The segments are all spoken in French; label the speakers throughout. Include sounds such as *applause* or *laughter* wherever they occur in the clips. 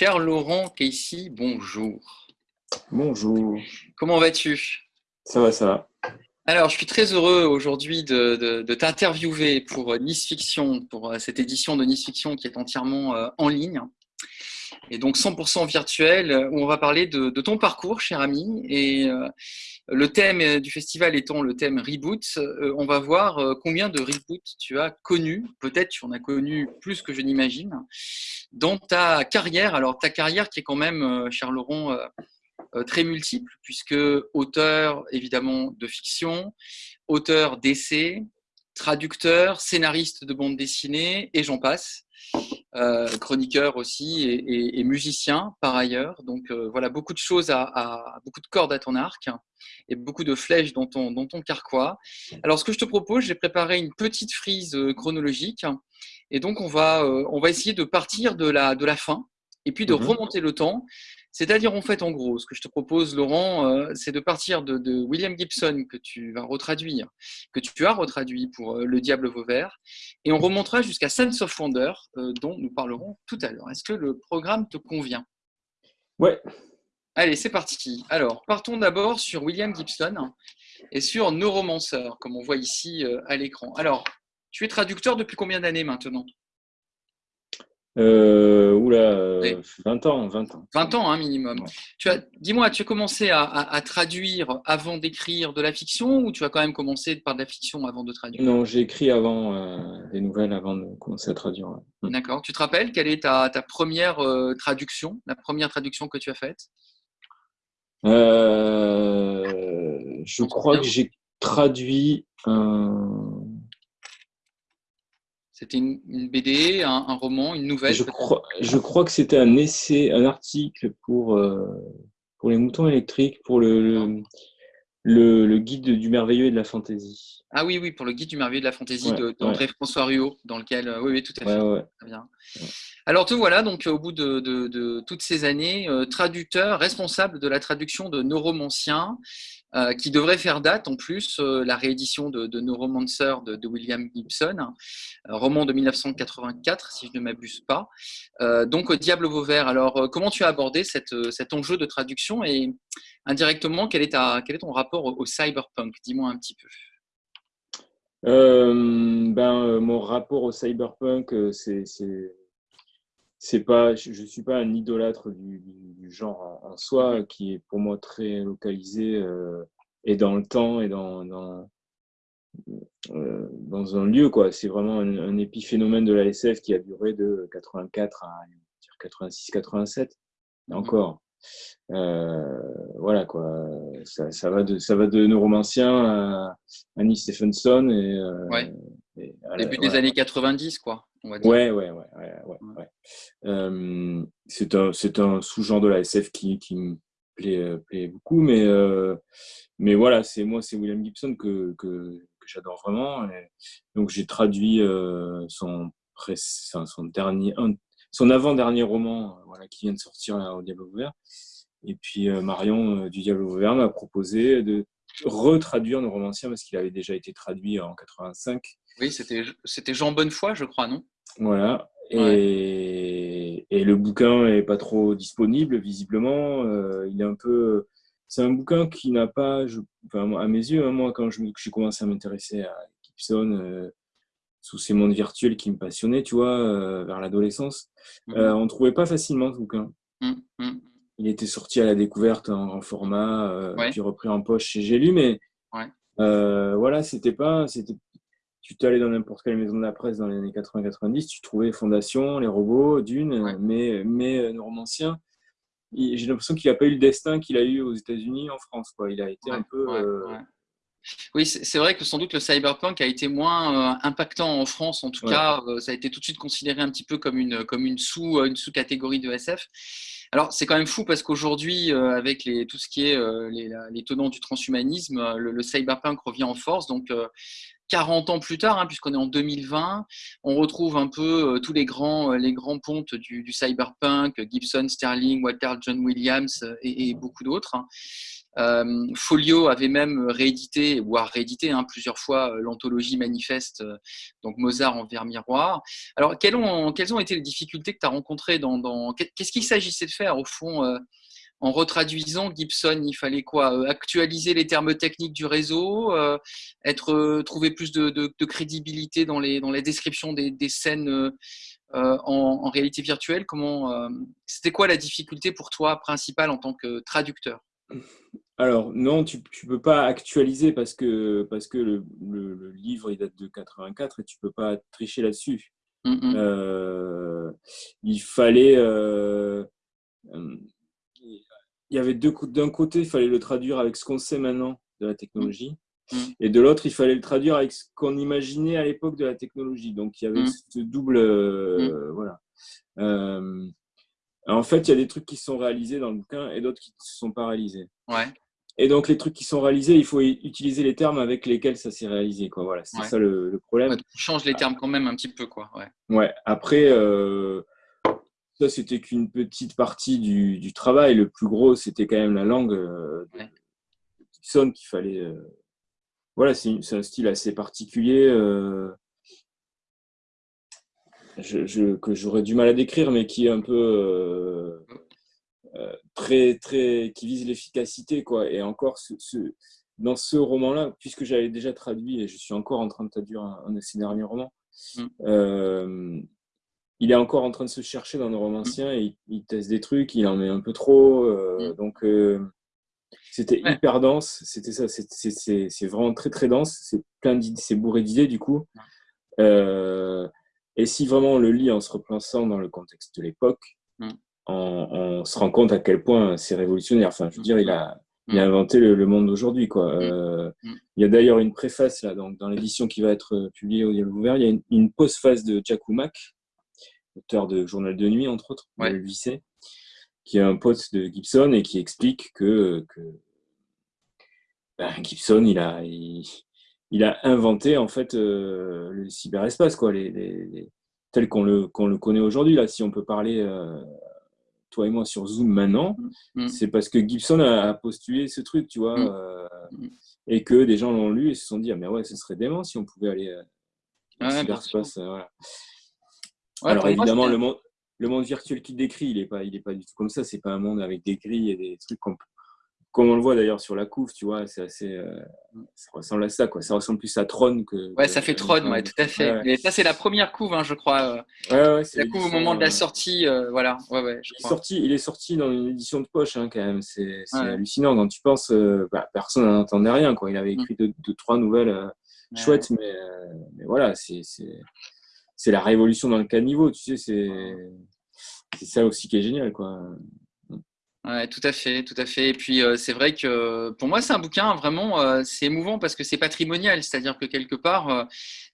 Speaker 1: Cher Laurent Casey, bonjour.
Speaker 2: Bonjour.
Speaker 1: Comment vas-tu?
Speaker 2: Ça va, ça va.
Speaker 1: Alors, je suis très heureux aujourd'hui de, t'interviewer pour Nice Fiction, pour euh, cette édition de Nice Fiction qui est entièrement euh, en ligne et donc 100% virtuel, où on va parler de, ton parcours, cher ami. Et euh, le thème du festival étant le thème Reboot, on va voir combien de reboots tu as connu, peut-être tu en as connu plus que je n'imagine, dans ta carrière. Alors, ta carrière qui est quand même, cher Laurent, euh, très multiple, puisque auteur évidemment de fiction, auteur d'essais, traducteur, scénariste de bande dessinée, et j'en passe. Euh, chroniqueur aussi et, musicien par ailleurs. Donc euh, voilà, beaucoup de choses, à, beaucoup de cordes à ton arc et beaucoup de flèches dans ton, dans ton carquois. Alors ce que je te propose, j'ai préparé une petite frise chronologique et donc on va, on va essayer de partir de la, de la fin et puis de mmh remonter le temps c'est-à-dire, en fait, en gros, ce que je te propose, Laurent, euh, c'est de partir de, William Gibson, que tu vas retraduire, que tu as retraduit pour euh, Le Diable Vauvert, et on remontera jusqu'à Sense of Wonder, euh, dont nous parlerons tout à l'heure. Est-ce que le programme te convient?
Speaker 2: Ouais.
Speaker 1: Allez, c'est parti. Alors, partons d'abord sur William Gibson et sur Neuromancer, comme on voit ici à l'écran. Alors, tu es traducteur depuis combien d'années maintenant?
Speaker 2: Euh, oula, 20 ans, 20 ans.
Speaker 1: 20 ans, hein, minimum. Dis-moi, tu as commencé à, traduire avant d'écrire de la fiction ou tu as quand même commencé par de la fiction avant de traduire?
Speaker 2: Non, j'ai écrit avant euh, des nouvelles avant de commencer à traduire.
Speaker 1: Hmm. D'accord. Tu te rappelles quelle est ta, première euh, traduction, la première traduction que tu as faite?
Speaker 2: Je crois que j'ai traduit un
Speaker 1: c'était une, une, BD, un, un, roman, une nouvelle
Speaker 2: Je crois, je crois que c'était un essai, un article pour, euh, pour les moutons électriques, pour le, le, le, guide du merveilleux et de la fantaisie.
Speaker 1: Ah oui, oui, pour le guide du merveilleux et de la fantaisie d'André François Ruot, dans lequel. Euh, oui, oui, tout à fait. Très bien. Alors, te voilà, donc, au bout de, de, de toutes ces années, euh, traducteur, responsable de la traduction de nos romanciens. Euh, qui devrait faire date en plus euh, la réédition de, de Neuromancer de, de, William Gibson, euh, roman de 1984 si je ne m'abuse pas. donc Diable Vauvert, alors comment tu as abordé cet enjeu de traduction et indirectement quel est, ta, quel est ton rapport au, cyberpunk? Dis-moi un petit peu.
Speaker 2: ben, mon rapport au cyberpunk, c'est c'est pas, je ne suis pas un idolâtre du, genre en, soi, qui est pour moi très localisé euh, et dans le temps et dans, dans, euh, dans un lieu. quoi. C'est vraiment un, épiphénomène de la SF qui a duré de 84 à 86-87. Encore. Euh, voilà quoi. Ça, ça, va de, ça va de neuromancien à Annie Stephenson et,
Speaker 1: ouais. début des années 90 quoi.
Speaker 2: Ouais, ouais, ouais. ouais, ouais, euh, c'est un, un sous-genre de la SF qui, qui me plaît, euh, plaît, beaucoup, mais, euh, mais voilà, c'est moi, c'est William Gibson que, que, que j'adore vraiment. donc j'ai traduit son, son, dernier, son avant-dernier roman, voilà, qui vient de sortir au Diable ouvert. Et puis Marion du Diable ouvert m'a proposé de retraduire nos romanciens parce qu'il avait déjà été traduit en 85
Speaker 1: oui, c'était Jean Bonnefoy, je crois, non?
Speaker 2: Voilà. Et, et, le bouquin est pas trop disponible, visiblement. Euh, il est un peu. C'est un bouquin qui n'a pas, enfin, à mes yeux, hein, moi, quand j'ai commencé à m'intéresser à Gibson, euh, sous ces mondes virtuels qui me passionnaient, tu vois, euh, vers l'adolescence, mm -hmm. on ne trouvait pas facilement ce bouquin. Mm-hmm. Il était sorti à la découverte en, format, puis repris en poche chez J'ai lu, mais voilà, c'était pas, c'était tu t'allais dans n'importe quelle maison de la presse dans les années 80-90, tu trouvais Fondation, Les Robots, Dune, mais, mais euh, romancien, j'ai l'impression qu'il n'a pas eu le destin qu'il a eu aux États-Unis, en France. Quoi. Il a été un peu. Euh,
Speaker 1: oui, c'est vrai que sans doute le cyberpunk a été moins euh, impactant en France. En tout cas, ça a été tout de suite considéré un petit peu comme une, comme une sous une sous catégorie de SF. Alors c'est quand même fou parce qu'aujourd'hui, avec les, tout ce qui est les, les, tenants du transhumanisme, le, le, cyberpunk revient en force. Donc 40 ans plus tard, hein, puisqu'on est en 2020, on retrouve un peu euh, tous les grands, euh, les grands pontes du, cyberpunk, Gibson, Sterling, Walter John Williams euh, et, beaucoup d'autres. Hein. Folio avait même réédité, voire réédité hein, plusieurs fois l'anthologie manifeste, donc Mozart en vers miroir. Alors, quelles ont, été les difficultés que tu as rencontrées dans... Qu'est-ce qu'il s'agissait de faire au fond en retraduisant Gibson, il fallait quoi euh, Actualiser les termes techniques du réseau, euh, être euh, trouver plus de, crédibilité dans les dans les descriptions des, scènes en, réalité virtuelle? Comment C'était quoi la difficulté pour toi principale en tant que traducteur?
Speaker 2: Alors non, tu ne peux pas actualiser parce que, parce que le, livre il date de 84 et tu ne peux pas tricher là-dessus. Il fallait il y avait deux d'un côté, il fallait le traduire avec ce qu'on sait maintenant de la technologie, mm. Mm. et de l'autre, il fallait le traduire avec ce qu'on imaginait à l'époque de la technologie. Donc il y avait mm. ce double, euh, voilà. Euh, en fait, il y a des trucs qui sont réalisés dans le bouquin et d'autres qui ne sont pas réalisés.
Speaker 1: Ouais.
Speaker 2: Et donc, les trucs qui sont réalisés, il faut utiliser les termes avec lesquels ça s'est réalisé. Quoi. Voilà, c'est ça le, problème.
Speaker 1: tu changes les termes quand même un petit peu. Quoi. Ouais.
Speaker 2: ouais. Après, euh, ça, c'était qu'une petite partie du, travail. Le plus gros, c'était quand même la langue euh, de qu'il fallait. Euh, voilà, c'est un style assez particulier euh, que j'aurais du mal à décrire, mais qui est un peu très, très, qui vise l'efficacité, quoi. Et encore, dans ce roman-là, puisque j'avais déjà traduit et je suis encore en train de traduire un, de ces derniers romans. Mmh il est encore en train de se chercher dans nos romanciens et il, teste des trucs, il en met un peu trop. Euh, mm. Donc, euh, c'était hyper dense. C'était ça, c'est vraiment très très dense. C'est plein d'idées, c'est bourré d'idées du coup. Euh, et si vraiment on le lit en se replaçant dans le contexte de l'époque, mm. on, se rend compte à quel point c'est révolutionnaire. Enfin, je veux dire, il a, il a mm. inventé le, monde d'aujourd'hui. Quoi. il y a d'ailleurs une préface là, donc, dans l'édition qui va être publiée au Dialogue Ouvert. Il y a une, une postface de Jack auteur de Journal de nuit, entre autres, le lycée, qui est un pote de Gibson et qui explique que, ben, Gibson, il a, il, a inventé en fait euh, le cyberespace, quoi, les, tel qu'on le, qu'on le connaît aujourd'hui. Là, si on peut parler, euh, toi et moi, sur Zoom maintenant, mm. Mm. c'est parce que Gibson a, postulé ce truc, tu vois, mm. Euh, et que des gens l'ont lu et se sont dit, ah, mais ouais, ce serait dément si on pouvait aller au cyberespace. Voilà. Alors évidemment, le monde, le monde virtuel qu'il décrit, il n'est pas, il est pas du tout comme ça. C'est pas un monde avec des grilles et des trucs comme, comme on le voit d'ailleurs sur la couve, tu vois. C'est assez, euh, ça ressemble à ça, quoi. Ça ressemble plus à Tron que.
Speaker 1: Ouais, ça fait Tron, ouais, tout à fait. Et ça, c'est la première couve, hein, je crois. Euh. Ouais, la couve au moment de la sortie, euh, voilà. Ouais, ouais,
Speaker 2: il, est sorti, il est sorti dans une édition de poche, hein, quand même. C'est hallucinant. Quand tu penses, bah, personne n'en entendait rien, quoi. Il avait mm. écrit deux, trois nouvelles chouettes, mais, mais voilà, c'est c'est la révolution dans le caniveau, tu sais, c'est ça aussi qui est génial, quoi.
Speaker 1: Ouais, tout à fait, tout à fait. Et puis euh, c'est vrai que pour moi c'est un bouquin vraiment, euh, c'est émouvant parce que c'est patrimonial, c'est-à-dire que quelque part euh,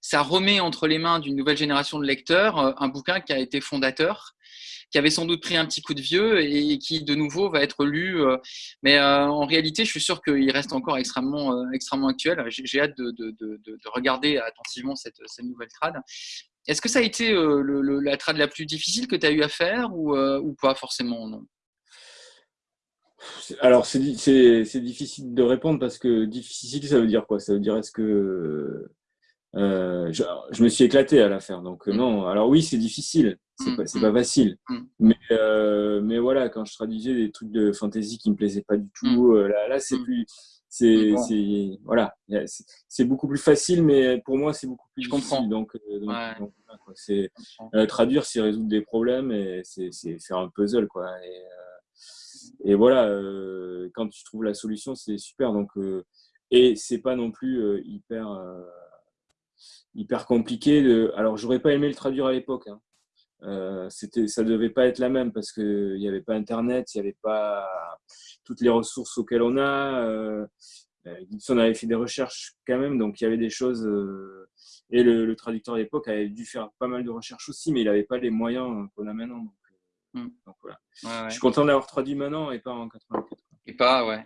Speaker 1: ça remet entre les mains d'une nouvelle génération de lecteurs un bouquin qui a été fondateur, qui avait sans doute pris un petit coup de vieux et qui de nouveau va être lu. mais en réalité, je suis sûr qu'il reste encore extrêmement, extrêmement actuel. J'ai hâte de, de, de, de, regarder attentivement cette, cette nouvelle trad. Est-ce que ça a été euh, la trad la plus difficile que tu as eu à faire ou, euh, pas forcément non?
Speaker 2: Alors, c'est difficile de répondre parce que difficile, ça veut dire quoi? Ça veut dire est-ce que euh, je, me suis éclaté à la faire. Donc, mmh. non. Alors, oui, c'est difficile. C'est mmh, pas, mmh. pas, facile. Mais, mais voilà, quand je traduisais des trucs de fantasy qui me plaisaient pas du tout, là, là c'est plus c'est voilà, c'est beaucoup plus facile, mais pour moi c'est beaucoup plus
Speaker 1: je difficile. Comprends.
Speaker 2: Donc, euh, c'est euh, traduire, c'est résoudre des problèmes et c'est faire un puzzle quoi. Et, euh, et voilà, quand tu trouves la solution, c'est super. Donc et c'est pas non plus hyper hyper compliqué. De... Alors j'aurais pas aimé le traduire à l'époque. Hein. Euh, c'était, ça devait pas être la même parce qu'il n'y avait pas Internet, il n'y avait pas toutes les ressources auxquelles on a. Euh, euh, Gibson avait fait des recherches quand même, donc il y avait des choses. et le, traducteur à l'époque avait dû faire pas mal de recherches aussi, mais il n'avait pas les moyens qu'on a maintenant. Donc, hmm. voilà. Je suis content d'avoir traduit maintenant et pas en 84.
Speaker 1: Et pas, ouais.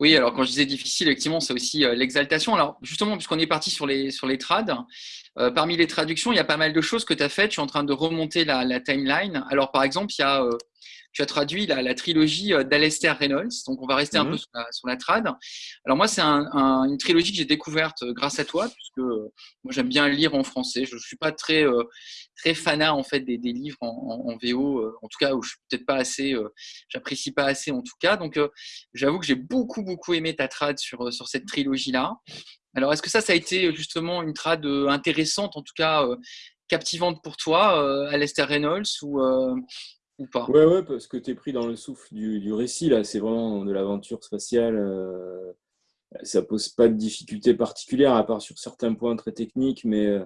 Speaker 1: Oui, alors quand je disais difficile, effectivement, c'est aussi euh, l'exaltation. Alors justement, puisqu'on est parti sur les, sur trades, euh, parmi les traductions, il y a pas mal de choses que tu as faites. Tu es en train de remonter la, timeline. Alors par exemple, il y a, euh, tu as traduit la, trilogie d'Alester Reynolds. Donc, on va rester un peu mhm. sur la, trad. Alors, moi, c'est une trilogie que j'ai découverte grâce à toi, puisque moi, j'aime bien lire en français. Je ne suis pas très, très fanat en fait, des, livres en, VO, en tout cas, où je suis peut-être pas assez, j'apprécie pas assez en tout cas. Donc, j'avoue que j'ai beaucoup, beaucoup aimé ta trad sur, sur cette trilogie-là. Alors, est-ce que ça, ça a été justement une trad intéressante, en tout cas captivante pour toi, Alester Reynolds, ou, ou pas?
Speaker 2: Ouais, ouais, parce que tu es pris dans le souffle du, récit, là. C'est vraiment de l'aventure spatiale. Euh, ça pose pas de difficultés particulières, à part sur certains points très techniques, mais,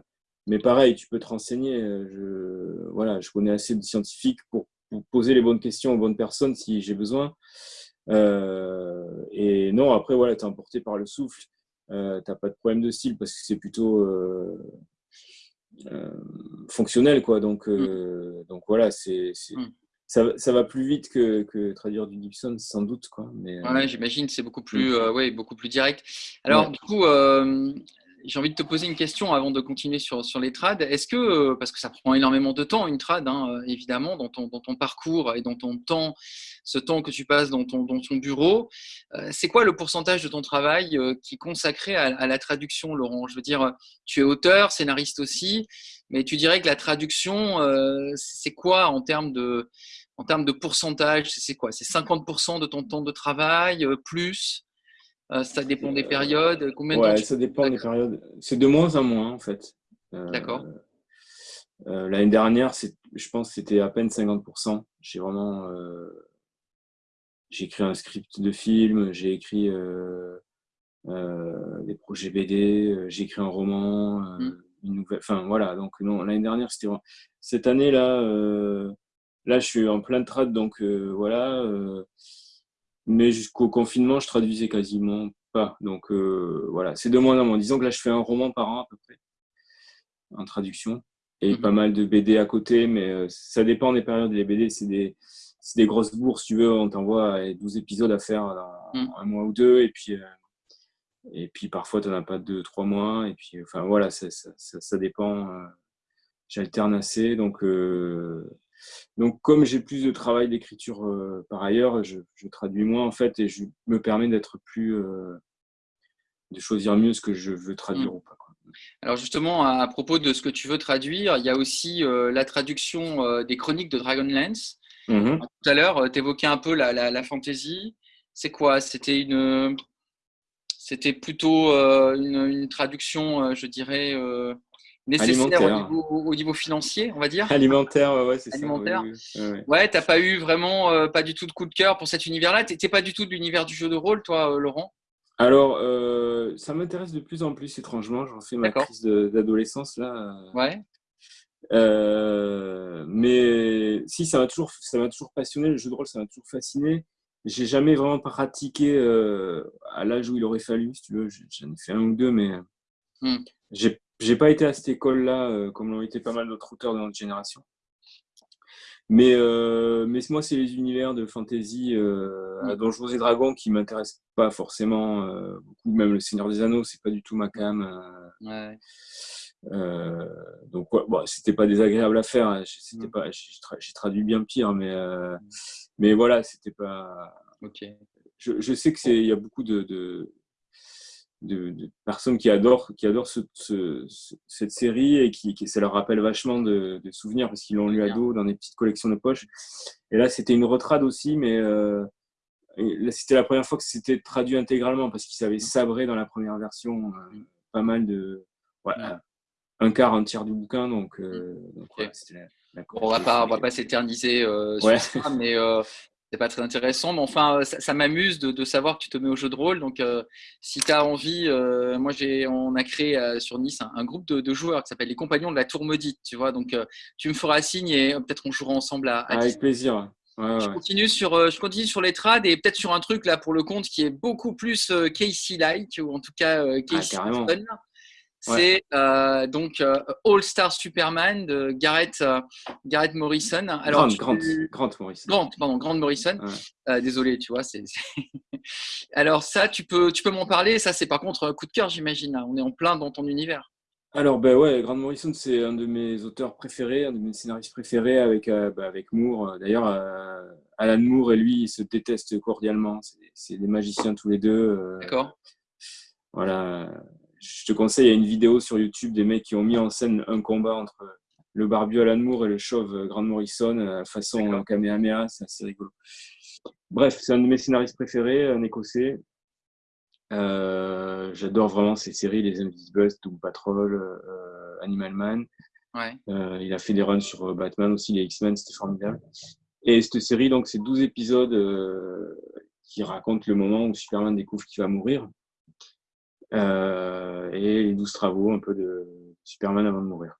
Speaker 2: mais pareil, tu peux te renseigner. Je, voilà, je connais assez de scientifiques pour, poser les bonnes questions aux bonnes personnes si j'ai besoin. et non, après, voilà, tu es emporté par le souffle. Euh, tu n'as pas de problème de style parce que c'est plutôt euh, fonctionnel. Quoi. Donc, euh, donc voilà, c'est, mm. Ça, ça, va plus vite que, que, traduire du Gibson, sans doute. Quoi. Mais,
Speaker 1: euh, j'imagine, c'est beaucoup plus, mm. ouais, beaucoup plus direct. Alors, du coup, j'ai envie de te poser une question avant de continuer sur, sur les trades. Est-ce que, parce que ça prend énormément de temps, une trad, hein, évidemment, dans ton, dans ton, parcours et dans ton temps, ce temps que tu passes dans ton, dans ton bureau, c'est quoi le pourcentage de ton travail qui est consacré à, la traduction, Laurent? Je veux dire, tu es auteur, scénariste aussi, mais tu dirais que la traduction, c'est quoi en termes de, en termes de pourcentage? C'est quoi? C'est 50% de ton temps de travail, plus? Euh, ça dépend des périodes.
Speaker 2: Combien ouais, ça dépend des périodes. C'est de moins en moins, en fait.
Speaker 1: Euh, D'accord.
Speaker 2: Euh, l'année dernière, je pense que c'était à peine 50%. J'ai vraiment. j'ai écrit un script de film, j'ai écrit des projets BD, j'ai écrit un roman, hmm. Une nouvelle. Enfin, voilà. Donc, non, l'année dernière, c'était. Cette année-là, là, je suis en plein de trad, donc voilà mais jusqu'au confinement, je traduisais quasiment pas. Donc euh, voilà, c'est de moins en moins. Disons que là, je fais un roman par an à peu près, en traduction, et mhm. pas mal de BD à côté, mais euh, ça dépend des périodes. Les BD, c'est des, des, grosses bourses, tu veux, on t'envoie 12 épisodes à faire dans mhm. un mois ou deux, et puis, euh, et puis parfois, tu n'en as pas deux, trois mois, et puis enfin voilà, ça, ça, ça dépend. J'alterne assez, donc donc, comme j'ai plus de travail d'écriture euh, par ailleurs, je, traduis moins en fait et je me permets d'être plus. Euh, de choisir mieux ce que je veux traduire mmh. ou pas.
Speaker 1: Alors, justement, à, propos de ce que tu veux traduire, il y a aussi euh, la traduction des chroniques de Dragonlance. Mmh Tout à l'heure, tu évoquais un peu la, la, la fantasy. C'est quoi? C'était une. C'était plutôt une, une, traduction, je dirais, nécessaire au niveau, financier, on va dire.
Speaker 2: Alimentaire, ouais, c'est
Speaker 1: ça. Ouais, t'as pas eu vraiment euh, pas du tout de coup de cœur pour cet univers-là. T'es pas du tout de l'univers du jeu de rôle, toi, euh, Laurent?
Speaker 2: Alors, euh, ça m'intéresse de plus en plus, étrangement. J'en fais ma crise d'adolescence là.
Speaker 1: Ouais.
Speaker 2: mais si, ça m'a toujours, ça m'a toujours passionné. Le jeu de rôle, ça m'a toujours fasciné. J'ai jamais vraiment pratiqué à l'âge où il aurait fallu, si tu veux. J'en ai fait un ou deux, mais hmm. j'ai j'ai pas été à cette école-là, euh, comme l'ont été pas mal d'autres auteurs de notre génération. Mais, euh, mais moi, c'est les univers de fantasy euh, à Donjons et Dragons qui m'intéressent pas forcément beaucoup. Même le Seigneur des Anneaux, c'est pas du tout ma cam. Ouais. donc, bon, c'était pas désagréable à faire. Hein. C'était mm. pas, j'ai traduit bien pire, mais, mm. Mais voilà, c'était pas.
Speaker 1: Ok.
Speaker 2: Je, je sais que c'est, il y a beaucoup de, de de, personnes qui adorent, qui adorent cette série et qui, ça leur rappelle vachement de, souvenirs parce qu'ils l'ont lu à dos dans des petites collections de poche. Et là, c'était une retrade aussi, mais euh, c'était la première fois que c'était traduit intégralement parce qu'ils avaient sabré dans la première version euh, pas mal de. Un quart, un tiers du bouquin. Donc, euh,
Speaker 1: on va pas, on va pas s'éterniser sur ça, mais c'est pas très intéressant, mais enfin, ça, m'amuse de, savoir que tu te mets au jeu de rôle. Donc, euh, si tu as envie, euh, moi, j'ai, on a créé euh, sur Nice un, groupe de, joueurs qui s'appelle les Compagnons de la Tour Maudite, tu vois. Donc, tu me feras signe et peut-être on jouera ensemble à,
Speaker 2: Avec plaisir.
Speaker 1: je, Continue sur, je continue sur les trades et peut-être sur un truc là pour le compte qui est beaucoup plus Casey-like, ou en tout cas ah, Casey c'est euh, donc euh, All Star Superman de Garrett, euh, Garrett Morrison.
Speaker 2: Alors, Grant, Grant, Morrison.
Speaker 1: Grant, pardon, Grant Morrison. désolé, tu vois. c'est *laughs* Alors ça, tu peux, tu peux m'en parler. Ça, c'est par contre un coup de cœur, j'imagine. On est en plein dans ton univers.
Speaker 2: alors, ben ouais, Grant Morrison, c'est un de mes auteurs préférés, un de mes scénaristes préférés avec, euh, ben, avec Moore. D'ailleurs, euh, Alan Moore et lui, ils se détestent cordialement. C'est des magiciens tous les deux.
Speaker 1: Euh, D'accord.
Speaker 2: Voilà. Je te conseille, il y a une vidéo sur YouTube des mecs qui ont mis en scène un combat entre le barbu Alan Moore et le chauve Grant Morrison, façon Kamehameha, c'est assez rigolo. Bref, c'est un de mes scénaristes préférés, un écossais. Euh, j'adore vraiment ces séries, les Invisibles, Doom Patrol, euh, Animal Man. Euh, il a fait des runs sur Batman aussi, les X-Men, c'était formidable. Et cette série, donc, c'est 12 épisodes qui racontent le moment où Superman découvre qu'il va mourir. Et les 12 travaux un peu de Superman avant de mourir.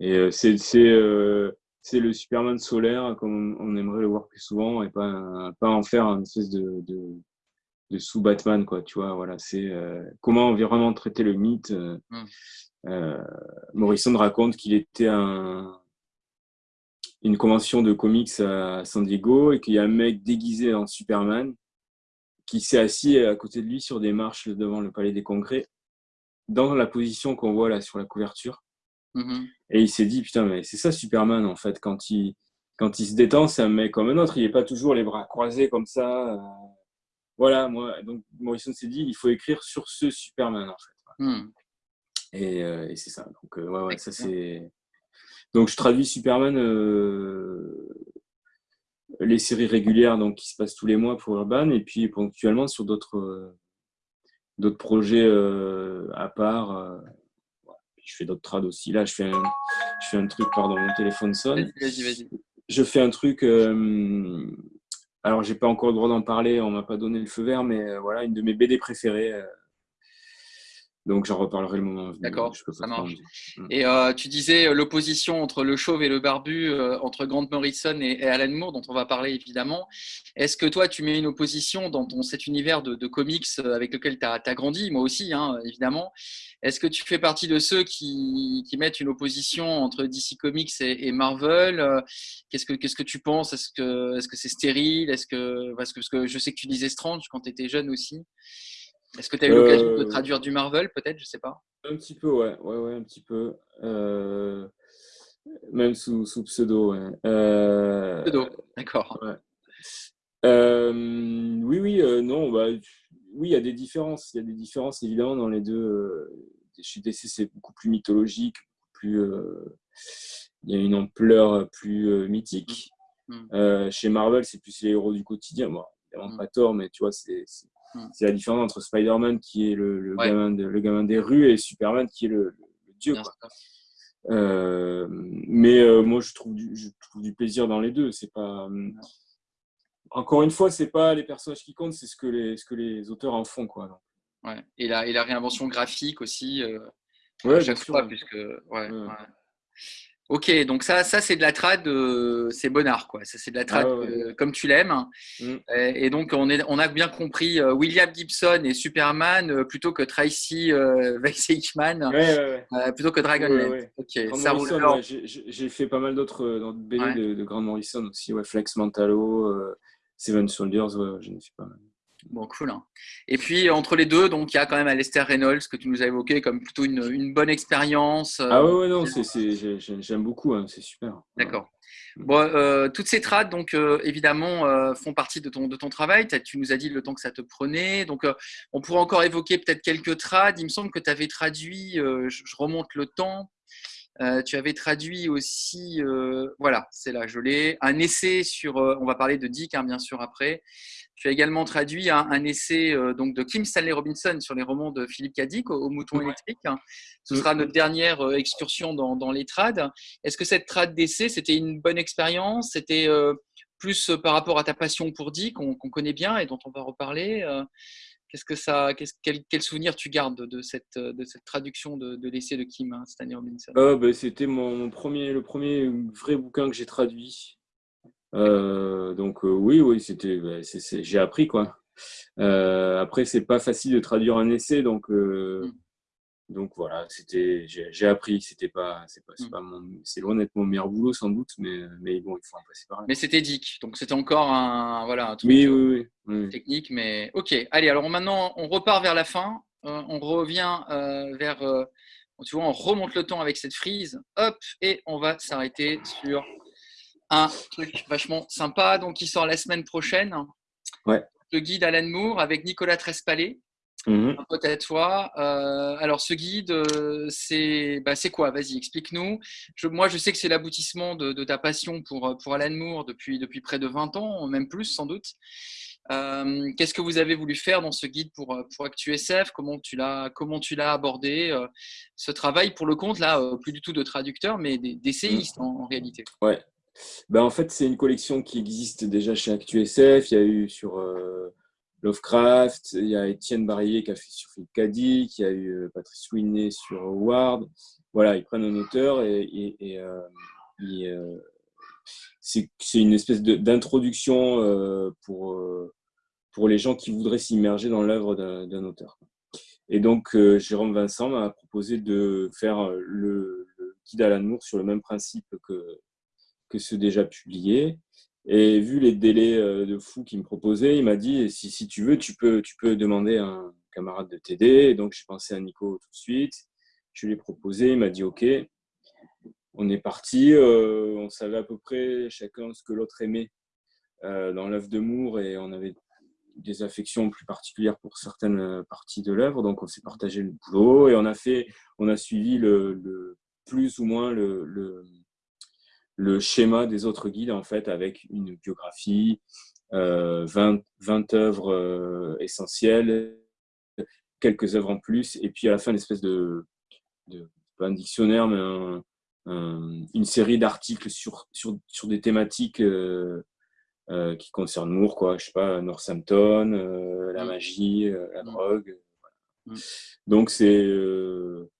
Speaker 2: Et c'est c'est le Superman solaire comme on aimerait le voir plus souvent et pas, pas en faire une espèce de, de sous Batman quoi tu vois voilà c'est euh, comment vraiment traiter le mythe euh, mm. euh, Morrison raconte qu'il était à une convention de comics à San Diego et qu'il y a un mec déguisé en Superman qui s'est assis à côté de lui sur des marches devant le palais des congrès dans la position qu'on voit là sur la couverture mm-hmm. et il s'est dit putain mais c'est ça Superman en fait quand il quand il se détend c'est un mec comme un autre il est pas toujours les bras croisés comme ça voilà, moi, donc Morrison s'est dit, il faut écrire sur ce Superman, en fait. Hmm. Euh, et, c'est ça. Donc, euh, ouais, ouais, ça c'est. Donc, je traduis Superman, euh, les séries régulières donc, qui se passent tous les mois pour Urban, et puis ponctuellement sur d'autres d'autres projets à part. je fais d'autres trades aussi. Là, je fais un, je fais un truc, pardon, mon téléphone sonne.
Speaker 1: Vas-y, vas-y.
Speaker 2: Je fais un truc alors, j'ai pas encore le droit d'en parler, on m'a pas donné le feu vert, mais euh, voilà, une de mes BD préférées. Euh. donc, j'en reparlerai le moment venu.
Speaker 1: D'accord, ça marche. Mm. Et euh, tu disais l'opposition entre le chauve et le barbu, entre Grant Morrison et, Alan Moore, dont on va parler évidemment. Est-ce que toi, tu mets une opposition dans ton, cet univers de, comics avec lequel tu as, grandi, moi aussi, hein, évidemment est-ce que tu fais partie de ceux qui, mettent une opposition entre DC Comics et, Marvel? Euh, Qu'est-ce que tu penses? Est-ce que est-ce que c'est stérile? Est-ce que parce, que parce que je sais que tu lisais Strange quand tu étais jeune aussi. Est-ce que tu as eu l'occasion de euh, traduire du Marvel peut-être Je sais pas?
Speaker 2: Un petit peu, ouais, ouais, ouais un petit peu. Euh, même sous, sous pseudo. Ouais.
Speaker 1: Pseudo, d'accord.
Speaker 2: oui, oui, non, bah, oui, il y a des différences. Il y a des différences évidemment dans les deux. Euh, chez DC, c'est beaucoup plus mythologique, plus, euh, il y a une ampleur plus euh, mythique. Mm. chez Marvel, c'est plus les héros du quotidien. Bon, évidemment, mm. pas tort, mais tu vois, c'est mm. la différence entre Spider-Man qui est le, gamin le, gamin des rues et Superman qui est le, dieu. mais moi, je trouve, du, je trouve du plaisir dans les deux. C'est pas encore une fois, c'est pas les personnages qui comptent, c'est ce que les, ce que les auteurs en font. Quoi,
Speaker 1: Ouais. Et, la, et la réinvention graphique aussi, euh,
Speaker 2: ouais, chaque fois,
Speaker 1: puisque. Ouais, Ok, donc ça, ça c'est de la trad, euh, c'est Bonnard, quoi. Ça, c'est de la trad ah comme tu l'aimes. Mm. Et, donc, on, est, on a bien compris euh, William Gibson et Superman plutôt que Tracy *laughs* Weissman, plutôt que Dragon
Speaker 2: Ok, ça J'ai fait pas mal d'autres BD de, de Grant Morrison aussi, ouais, Flex Mantalo, Seven Soldiers, je ne sais pas
Speaker 1: Bon, cool. Hein. Et puis, entre les deux, donc il y a quand même Alistair Reynolds que tu nous as évoqué comme plutôt une, une bonne expérience.
Speaker 2: Euh, ah ouais, non, j'aime beaucoup, hein, c'est super.
Speaker 1: D'accord. Bon, euh, toutes ces trades, donc euh, évidemment, font partie de ton, de ton travail. Tu nous as dit le temps que ça te prenait. Donc, on pourrait encore évoquer peut-être quelques trades. Il me semble que tu avais traduit, je, remonte le temps, tu avais traduit aussi, voilà, c'est là, je l'ai, un essai sur, on va parler de Dick, hein, bien sûr, après. Tu as également traduit un, essai donc de Kim Stanley Robinson sur les romans de Philippe Cadic au, Mouton électrique. Ce sera notre dernière excursion dans, dans les trades. Est-ce que cette trad d'essai, c'était une bonne expérience? C'était plus par rapport à ta passion pour Dick, qu'on connaît bien et dont on va reparler Qu'est-ce que ça, quel, quel, souvenir tu gardes de cette, de cette traduction de, de l'essai de Kim hein, Stanley Robinson?
Speaker 2: Ah, ben, C'était mon, premier, le premier vrai bouquin que j'ai traduit. Euh, donc euh, oui, oui, c'était, ben, j'ai appris quoi. Euh, après, c'est pas facile de traduire un essai, donc mmh. Donc voilà, c'était, j'ai appris. C'était pas, c'est pas, c'est mmh. c'est loin d'être mon meilleur boulot sans doute, mais, mais bon, il faut en passer par là.
Speaker 1: Mais c'était Dick, donc c'était encore un, voilà,
Speaker 2: truc oui, oui, oui,
Speaker 1: technique, mais ok. Allez, alors maintenant on repart vers la fin. Euh, on revient euh, vers euh, tu vois, on remonte le temps avec cette frise, hop, et on va s'arrêter sur un truc vachement sympa, donc qui sort la semaine prochaine.
Speaker 2: Ouais.
Speaker 1: Le guide Alan Moore avec Nicolas Trespallet.
Speaker 2: Mhm.
Speaker 1: Un pote à toi. Euh, alors, ce guide, euh, c'est bah, quoi? Vas-y, explique-nous. Moi, je sais que c'est l'aboutissement de, de ta passion pour, euh, pour Alan Moore depuis, depuis près de 20 ans, même plus sans doute. Euh, Qu'est-ce que vous avez voulu faire dans ce guide pour, pour ActuSF? Comment tu l'as abordé? Ce travail pour le compte là, plus du tout de traducteur, mais des- d'essayiste en, en réalité.
Speaker 2: Ouais. Ben, en fait, c'est une collection qui existe déjà chez ActuSF. Il y a eu sur euh, Lovecraft, il y a Étienne Barillet qui a fait sur Philippe Cadic, il y a eu euh, Patrice Winnet sur Howard. Voilà, ils prennent un auteur et, euh, c'est une espèce d'introduction pour, pour les gens qui voudraient s'immerger dans l'œuvre d'un auteur. Et donc, Jérôme Vincent m'a proposé de faire le, le guide Alan Moore sur le même principe que, que ceux déjà publiés. Et vu les délais euh, de fou qu'il me proposait, il m'a dit si, si tu veux, tu peux, tu peux demander à un camarade de t'aider. Donc, j'ai pensé à Nico tout de suite. Je lui ai proposé, il m'a dit OK. On est parti. euh, on savait à peu près chacun ce que l'autre aimait euh, dans l'œuvre de Moore et on avait des affections plus particulières pour certaines parties de l'œuvre. Donc, on s'est partagé le boulot et on a fait, on a suivi le, plus ou moins le, le schéma des autres guides en fait avec une biographie, euh, 20, 20 œuvres euh, essentielles, quelques œuvres en plus, et puis à la fin une espèce de, de pas un dictionnaire, mais un, un, une série d'articles sur, sur, sur des thématiques euh, euh, qui concernent Moore, quoi. Je sais pas, Northampton, euh, la
Speaker 1: Mm.
Speaker 2: magie, euh, la
Speaker 1: Mm.
Speaker 2: drogue.
Speaker 1: Mm.
Speaker 2: Donc c'est euh,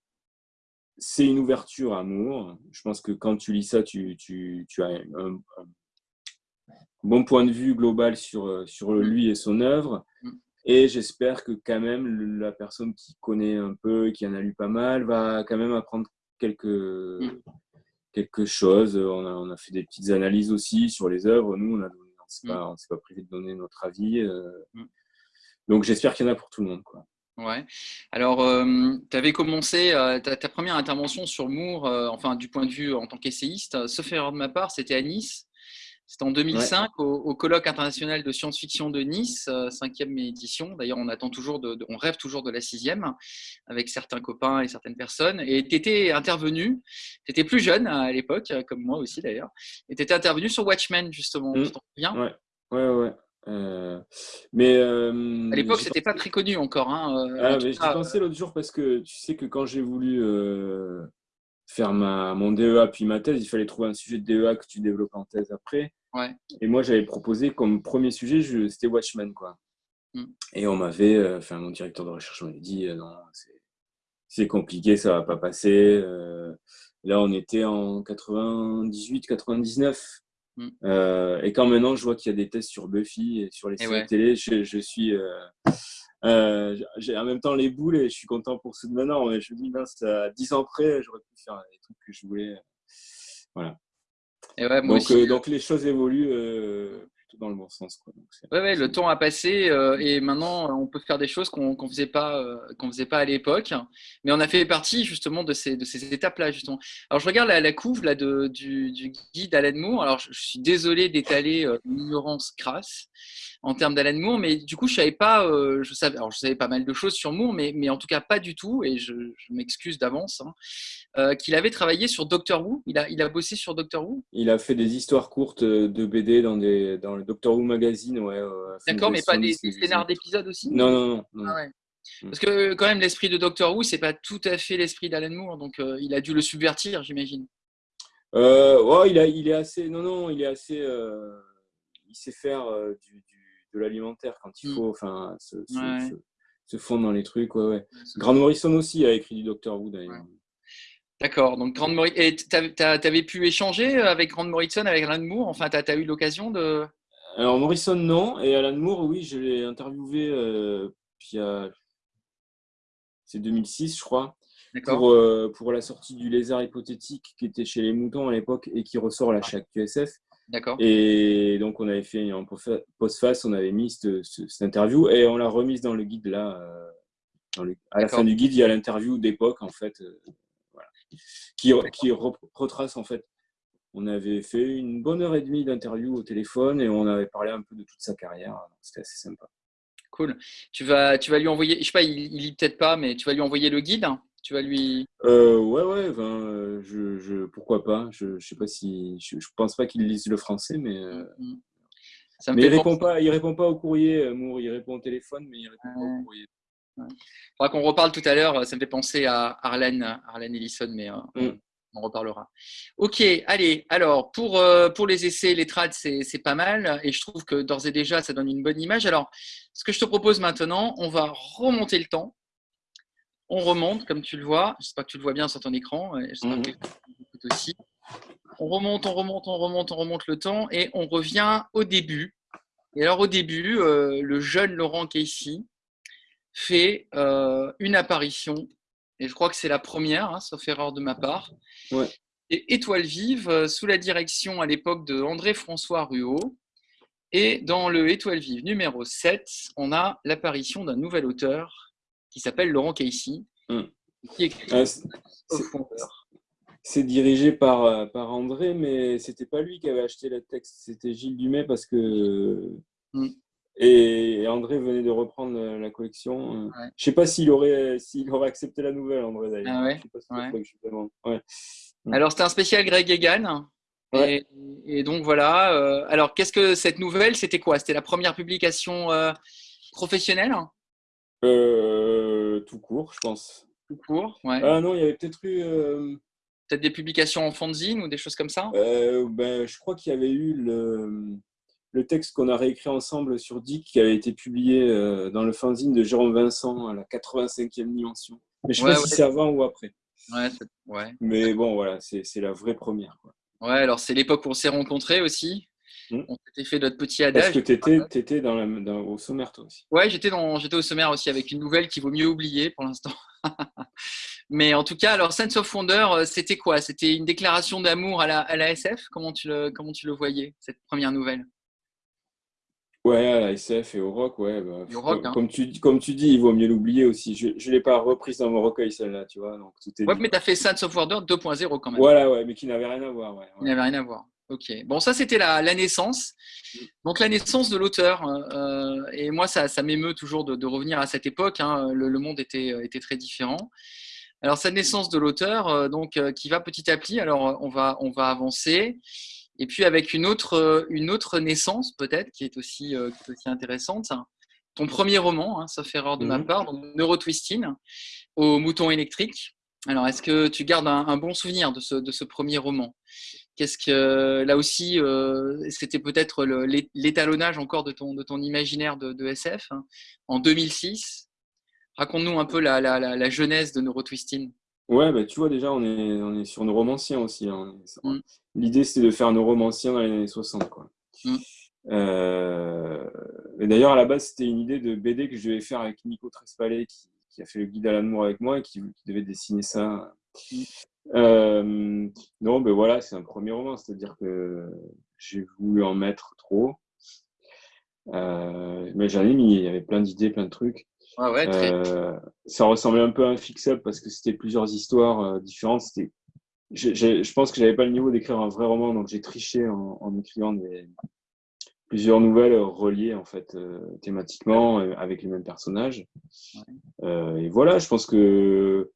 Speaker 2: c'est une ouverture à Moore. Je pense que quand tu lis ça, tu, tu, tu as un, un bon point de vue global sur, sur
Speaker 1: Mm.
Speaker 2: lui et son œuvre.
Speaker 1: Mm.
Speaker 2: Et j'espère que quand même la personne qui connaît un peu, qui en a lu pas mal, va quand même apprendre quelque,
Speaker 1: Mm.
Speaker 2: quelque chose. On a, on a fait des petites analyses aussi sur les œuvres. Nous, on on s'est pas, on s'est pas privé de donner notre avis. euh. Donc j'espère qu'il y en a pour tout le monde. Quoi.
Speaker 1: Ouais. Alors, tu avais commencé euh, ta, ta première intervention sur Moore, euh, enfin du point de vue en tant qu'essayiste, euh, sauf erreur de ma part, c'était à Nice. C'était en 2005 au, au colloque international de science-fiction de Nice, euh, cinquième édition. D'ailleurs, on attend toujours, de, de- on rêve toujours de la sixième avec certains copains et certaines personnes. Et tu étais intervenu, tu étais plus jeune à l'époque, euh, comme moi aussi d'ailleurs, et tu étais intervenu sur Watchmen justement.
Speaker 2: Mm.
Speaker 1: Tu t'en souviens?
Speaker 2: Ouais, ouais, ouais. Euh, mais euh,
Speaker 1: À l'époque, c'était pas très connu encore. Hein, euh,
Speaker 2: Ah, mais j'y pensais l'autre jour parce que tu sais que quand j'ai voulu euh, faire ma, mon DEA puis ma thèse, il fallait trouver un sujet de DEA que tu développes en thèse après.
Speaker 1: Ouais.
Speaker 2: Et moi, j'avais proposé comme premier sujet, je- c'était Watchmen. Quoi.
Speaker 1: Mm.
Speaker 2: Et on m'avait, euh, enfin, mon directeur de recherche m'avait dit euh, non, c'est- compliqué, ça va pas passer. Euh, là, on était en 98, 99.
Speaker 1: Mm.
Speaker 2: Euh, et quand maintenant je vois qu'il y a des tests sur Buffy et sur les
Speaker 1: Et
Speaker 2: séries
Speaker 1: ouais.
Speaker 2: télé, je, je suis. euh, euh, j'ai en même temps les boules et je suis content pour ceux de maintenant. Mais je me dis, mince, à 10 ans près, j'aurais pu faire les trucs que je voulais. Voilà.
Speaker 1: et ouais, moi
Speaker 2: Donc,
Speaker 1: aussi.
Speaker 2: donc les choses évoluent plutôt dans le bon sens. Quoi. Donc,
Speaker 1: Ouais, ouais, le temps a passé euh, et maintenant on peut faire des choses qu'on qu'on faisait pas, euh, qu'on faisait pas à l'époque. Mais on a fait partie justement de ces, de ces étapes-là justement. Alors je regarde la, la couve là de, du, du guide Alan Moore. Alors je, je suis désolé d'étaler euh, une ignorance crasse en termes d'Alan Moore, mais du coup je savais pas, euh, je savais, alors je savais pas mal de choses sur Moore, mais, mais en tout cas pas du tout et je, je m'excuse d'avance. hein, euh, qu'il avait travaillé sur Doctor Who. Il a, il a bossé sur Doctor Who?
Speaker 2: Il a fait des histoires courtes euh, de BD dans, des, dans le Doctor Who magazine. Ouais, euh,
Speaker 1: D'accord, mais pas des,
Speaker 2: 70,
Speaker 1: des scénars d'épisodes aussi?
Speaker 2: Non, non, non. non.
Speaker 1: Ah ouais.
Speaker 2: Mm.
Speaker 1: Parce que quand même l'esprit de Doctor Who, c'est pas tout à fait l'esprit d'Alan Moore, donc il a dû le subvertir, j'imagine.
Speaker 2: Euh, ouais, il, a, il est assez. Non, non, il est assez. euh, il sait faire euh, du, du- de l'alimentaire quand il
Speaker 1: Mm.
Speaker 2: faut. Enfin, se, se,
Speaker 1: Ouais.
Speaker 2: se- se fondre dans les trucs. Ouais, ouais. Grant Morrison aussi a écrit du Doctor Who d'ailleurs.
Speaker 1: D'accord. Donc Grant Morrison, et t'avais t'avais pu échanger avec Grant Morrison, avec Alan Moore? Enfin, t'as as eu l'occasion de.
Speaker 2: Alors Morrison, non. Et Alan Moore, oui, je l'ai interviewé. Euh, puis il y a- C'est 2006, je crois. Pour, euh, pour la sortie du Lézard hypothétique qui était chez les moutons à l'époque et qui ressort là chez ActuSF.
Speaker 1: D'accord.
Speaker 2: Et donc, on avait fait en post-face, on avait mis cette, interview et on l'a remise dans le guide là. euh, dans le- à la fin du guide, il y a l'interview d'époque en fait. euh, qui, qui retrace en fait. On avait fait une bonne heure et demie d'interview au téléphone et on avait parlé un peu de toute sa carrière. C'était assez sympa.
Speaker 1: Cool. Tu vas, tu vas lui envoyer, je sais pas, il, il lit peut-être pas, mais tu vas lui envoyer le guide. Tu vas lui.
Speaker 2: Euh, ouais, ouais. je, je, pourquoi pas. Je, je sais pas si, je, je pense pas qu'il lise le français, mais. Euh, mm, mm. mais il répond pas, il répond pas au courrier, Amour. Il répond au téléphone, mais il répond pas au courrier.
Speaker 1: Il faudra qu'on reparle tout à l'heure. Ça me fait penser à Arlène, Arlène Ellison, mais euh, mm. on reparlera. Ok, allez. Alors, pour, euh, pour les essais, les trades, c'est pas mal. Et je trouve que d'ores et déjà, ça donne une bonne image. Alors, ce que je te propose maintenant, on va remonter le temps. On remonte, comme tu le vois. J'espère que tu le vois bien sur ton écran. J'espère que tu aussi. On remonte, on remonte, on remonte, on remonte le temps et on revient au début. Et alors, au début, euh, le jeune Laurent Casey, fait euh, une apparition, et je crois que c'est la première, hein, sauf erreur de ma part. Et Étoile vive, euh, sous la direction à l'époque de André-François Ruot. Et dans le Étoile vive numéro 7, on a l'apparition d'un nouvel auteur qui s'appelle Laurent Casey, qui écrit ah,
Speaker 2: C'est dirigé par, euh, par André, mais c'était pas lui qui avait acheté le texte, c'était Gilles Dumais parce que hmm. Et André venait de reprendre la collection. Je ne sais pas s'il aurait, s'il aurait accepté la nouvelle, André d'ailleurs.
Speaker 1: Alors, c'était un spécial Greg Egan. Et, donc voilà. Euh, alors, qu'est-ce que cette nouvelle C'était quoi? C'était la première publication euh, professionnelle?
Speaker 2: Euh, Tout court, je pense.
Speaker 1: Tout court, ouais.
Speaker 2: Ah non, il y avait peut-être eu.
Speaker 1: Peut-être des publications en fanzine ou des choses comme ça?
Speaker 2: Ben, Je crois qu'il y avait eu le le texte qu'on a réécrit ensemble sur Dick qui avait été publié euh, dans le fanzine de Jérôme Vincent à la 85e dimension. Mais je ne sais pas si c'est avant ou après.
Speaker 1: Ouais,
Speaker 2: Mais bon, voilà, c'est la vraie première. Quoi.
Speaker 1: Ouais, alors c'est l'époque où on s'est rencontrés aussi. Hmm. On s'était fait notre petit adage.
Speaker 2: Parce que tu étais, étais dans la, au sommaire toi aussi?
Speaker 1: Ouais, j'étais au sommaire aussi avec une nouvelle qu'il vaut mieux oublier pour l'instant. *laughs* Mais en tout cas, alors Sense of Wonder, euh, c'était quoi? C'était une déclaration d'amour à la, à la SF comment tu, le, comment tu le voyais, cette première nouvelle?
Speaker 2: Ouais, à la SF et au rock, ouais. Bah,
Speaker 1: hein.
Speaker 2: comme, tu, comme tu dis, il vaut mieux l'oublier aussi. Je ne l'ai pas reprise dans mon recueil, celle-là, tu vois. Donc,
Speaker 1: tout est ouais, mais tu as fait Sons of Wonder 2.0 quand même.
Speaker 2: Voilà, ouais, mais qui n'avait rien à voir. Ouais,
Speaker 1: Qui n'avait rien à voir. Ok. Bon, ça, c'était la, la, naissance. Donc, la naissance de l'auteur. Euh, et moi, ça, ça m'émeut toujours de, revenir à cette époque. Hein. Le, le, monde était, était très différent. Alors, cette naissance de l'auteur, euh, donc, euh, qui va petit à petit. Alors, on va, on va avancer. Et puis avec une autre, euh, une autre naissance peut-être qui est aussi, euh, aussi intéressante, ton premier roman, hein, sauf erreur de ma mhm. part, donc Neurotwisting, au mouton électrique. Alors, est-ce que tu gardes un, bon souvenir de ce, de ce premier roman? Qu'est-ce que là aussi, euh, c'était peut-être l'étalonnage encore de ton, de ton imaginaire de, SF hein, en 2006. Raconte-nous un peu la, la, la, genèse de Neurotwisting.
Speaker 2: Ouais, bah, tu vois, déjà, on est, on est sur Neuromancien aussi. Hein. Mm. L'idée, c'est de faire Neuromancien dans les années 60. Quoi. Mm. Euh, et d'ailleurs, à la base, c'était une idée de BD que je devais faire avec Nico Trespallet, qui, qui a fait le guide à l'amour avec moi et qui, devait dessiner ça. Euh, non, ben voilà, c'est un premier roman, c'est-à-dire que j'ai voulu en mettre trop. Euh, mais j'en ai mis, il y avait plein d'idées, plein de trucs. Euh, ça ressemblait un peu à un fix-up parce que c'était plusieurs histoires différentes. C'était, je pense que j'avais pas le niveau d'écrire un vrai roman, donc j'ai triché en, écrivant des, plusieurs nouvelles reliées en fait euh, thématiquement avec les mêmes personnages. et voilà, je pense que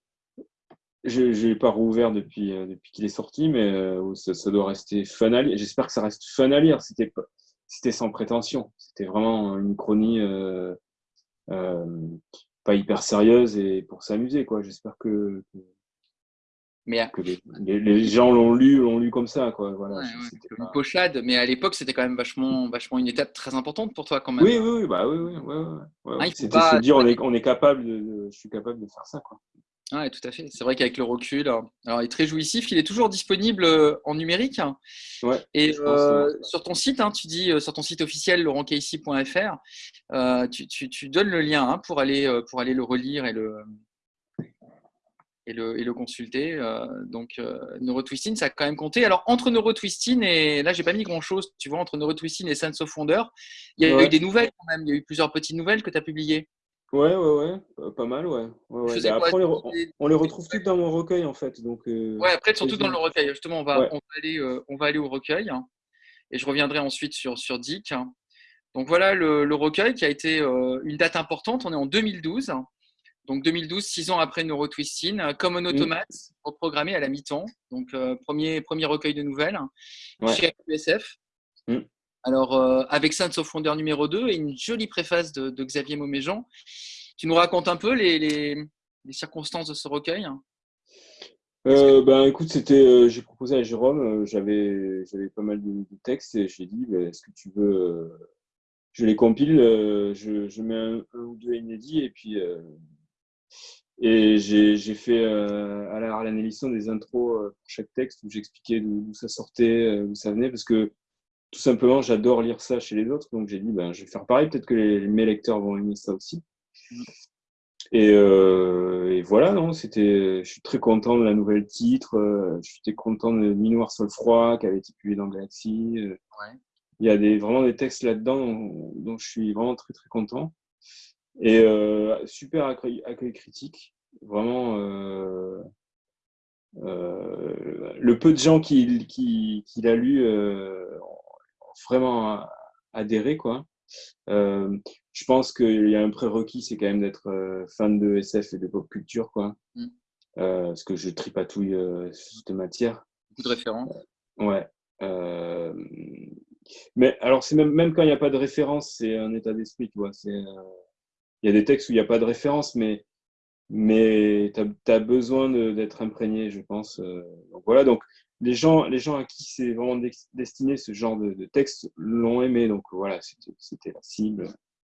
Speaker 2: je n'ai pas rouvert depuis, depuis qu'il est sorti, mais ça, doit rester fun à lire. J'espère que ça reste fun à lire. C'était, c'était sans prétention. C'était vraiment une chronie euh, pas hyper sérieuse et pour s'amuser. quoi. J'espère que,
Speaker 1: mais
Speaker 2: les, gens l'ont lu, l'ont lu comme ça, quoi. Voilà.
Speaker 1: Une pochade, mais à l'époque, c'était quand même vachement, vachement une étape très importante pour toi, quand même.
Speaker 2: Oui, oui, oui, bah oui, oui, ah, C'était se dire, on *laughs* est, on est capable de, je suis capable de faire ça, quoi.
Speaker 1: Oui, tout à fait. C'est vrai qu'avec le recul, alors il est très jouissif. Il est toujours disponible euh, en numérique.
Speaker 2: Ouais,
Speaker 1: et euh, sur ton site, hein, tu dis euh, sur ton site officiel laurentcasey.fr, tu, tu, donnes le lien hein, pour, aller, pour aller le relire et le, et le, et le consulter. donc Neurotwisting, ça a quand même compté. Alors entre Neurotwisting et là, j'ai pas mis grand chose, tu vois, entre Neurotwisting et Sense of Wonder, il y a eu des nouvelles quand même. Il y a eu plusieurs petites nouvelles que tu as publiées.
Speaker 2: Ouais, ouais, ouais, pas mal, ouais. ouais, bah, après, on, les retrouve tous dans mon recueil, en fait. Donc,
Speaker 1: ouais, après, surtout dans le recueil. Justement, on va, on va, aller, on va aller au recueil. Hein, et je reviendrai ensuite sur, sur Dick. Donc voilà le, recueil qui a été une date importante. On est en 2012. Donc 2012, six ans après Neurotwisting, euh, comme un automate, reprogrammé à la mi-temps. Donc euh, premier, premier recueil de nouvelles chez USF. Mm. Alors euh, avec of Wonder numéro 2 et une jolie préface de, Xavier Mauméjean. Tu nous racontes un peu les, circonstances de ce recueil
Speaker 2: ben écoute, c'était, j'ai proposé à Jérôme, j'avais, j'avais pas mal de, textes et j'ai dit, ben, est-ce que tu veux, je les compile, je, je, mets un, ou deux inédits et puis et j'ai fait euh, à la Harlan Ellison des intros euh, pour chaque texte où j'expliquais d'où ça sortait, euh, d'où ça venait, parce que tout simplement, j'adore lire ça chez les autres. Donc j'ai dit, ben, je vais faire pareil, peut-être que les, mes lecteurs vont aimer ça aussi. Et, et, voilà, non, c'était, je suis très content de la nouvelle titre. je suis content de Minoir Sol Froid qui avait été publié dans Galaxy. Il y a des, vraiment des textes là-dedans dont, dont, je suis vraiment très très content. Et euh, super accueil, critique. Vraiment, euh, euh, le peu de gens qui, qui, qui l'a lu vraiment adhéré. Quoi. je pense qu'il y a un prérequis, c'est quand même d'être fan de SF et de pop culture. Quoi. Mm. parce que je tripatouille cette matière.
Speaker 1: Beaucoup de références.
Speaker 2: ouais. mais alors, c'est même, même quand il n'y a pas de référence, c'est un état d'esprit, tu vois. Il y a des textes où il n'y a pas de référence, mais, mais tu as, besoin d'être imprégné, je pense. Euh. Donc voilà, donc les gens, les gens à qui c'est vraiment destiné ce genre de, de texte l'ont aimé, donc voilà, c'était la cible.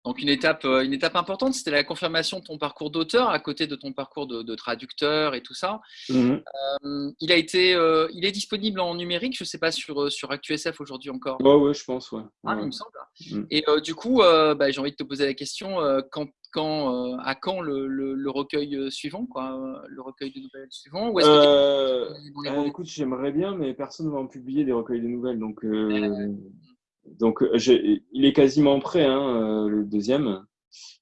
Speaker 1: Donc une étape, euh, une étape importante, c'était la confirmation de ton parcours d'auteur à côté de ton parcours de, traducteur et tout ça. Mmh euh, il a été, euh, il est disponible en numérique, je ne sais pas sur sur ActuSF aujourd'hui encore.
Speaker 2: Ouais, ouais, je pense, ouais.
Speaker 1: Ah, il me semble. Mmh. Et du coup, bah, j'ai envie de te poser la question quand, quand, à quand le, recueil suivant, quoi, le recueil de nouvelles suivant
Speaker 2: ou Écoute, j'aimerais bien, mais personne ne va en publier des recueils de nouvelles, donc. Donc, euh, il est quasiment prêt, hein, euh, le deuxième.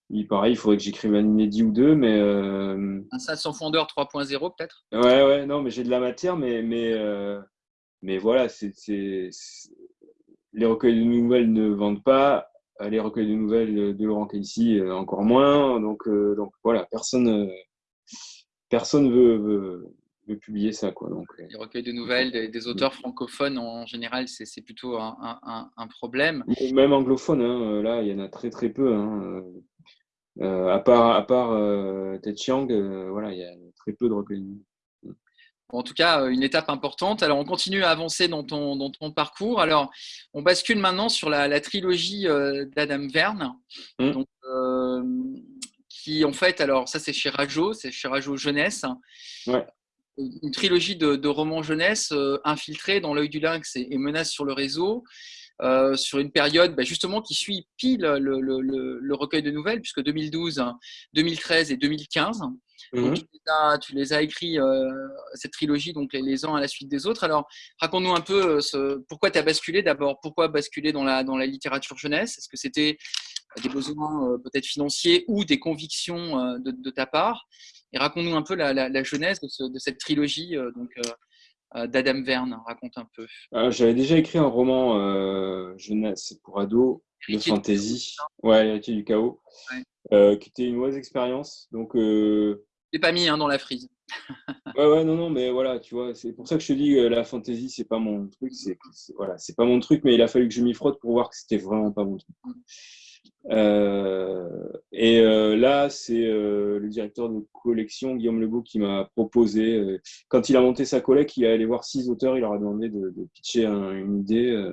Speaker 2: Il, pareil, il faudrait que j'écrive un inédit ou deux, mais. Euh...
Speaker 1: Un sans fondeur 3.0 peut-être?
Speaker 2: Ouais, ouais, non, mais j'ai de la matière, mais, mais, euh, mais voilà, c'est, les recueils de nouvelles ne vendent pas, les recueils de nouvelles de Laurent Casey encore moins, donc, donc voilà, personne, personne veut, veut, de publier ça. Quoi. Donc,
Speaker 1: euh, Les recueils de nouvelles des, auteurs francophones, en général, c'est plutôt un, un, problème.
Speaker 2: Même anglophone, hein, euh, là, il y en a très très peu. Hein. Euh, à part, à part Ted Chiang, voilà, il y a très peu de recueils.
Speaker 1: En tout cas, une étape importante. Alors, on continue à avancer dans ton, dans ton parcours. Alors, on bascule maintenant sur la, la trilogie d'Adam Verne. Mmh. Donc, qui, en fait, alors, ça, c'est chez Rajo, c'est chez Rajo Jeunesse.
Speaker 2: Ouais
Speaker 1: une trilogie de, romans jeunesse euh, infiltrés dans l'œil du lynx et, menace sur le réseau. Euh, sur une période bah, justement qui suit pile le, recueil de nouvelles, puisque 2012, 2013 et 2015. Mhm. tu, les as, écrits, euh, cette trilogie, donc les, uns à la suite des autres. Alors, raconte-nous un peu pourquoi tu as basculé d'abord, pourquoi basculer dans la, dans la littérature jeunesse? Est-ce que c'était des besoins peut-être financiers ou des convictions de, ta part? Et raconte-nous un peu la, la, genèse de, cette trilogie euh, donc, euh, euh, d'Adam Verne. Raconte un peu.
Speaker 2: J'avais déjà écrit un roman jeunesse pour ados de fantasy. Ouais, L'héritier du chaos. qui était une mauvaise expérience. Donc.
Speaker 1: Pas mis hein, dans la frise.
Speaker 2: ouais, ouais, non, non, mais voilà, tu vois, c'est pour ça que je te dis que la fantasy, c'est pas mon truc. C'est voilà, c'est pas mon truc, mais il a fallu que je m'y frotte pour voir que c'était vraiment pas mon truc. Euh, et euh, là, c'est euh, le directeur de collection, Guillaume Legault, qui m'a proposé, quand il a monté sa collecte, il est allé voir six auteurs, il leur a demandé de, de pitcher une idée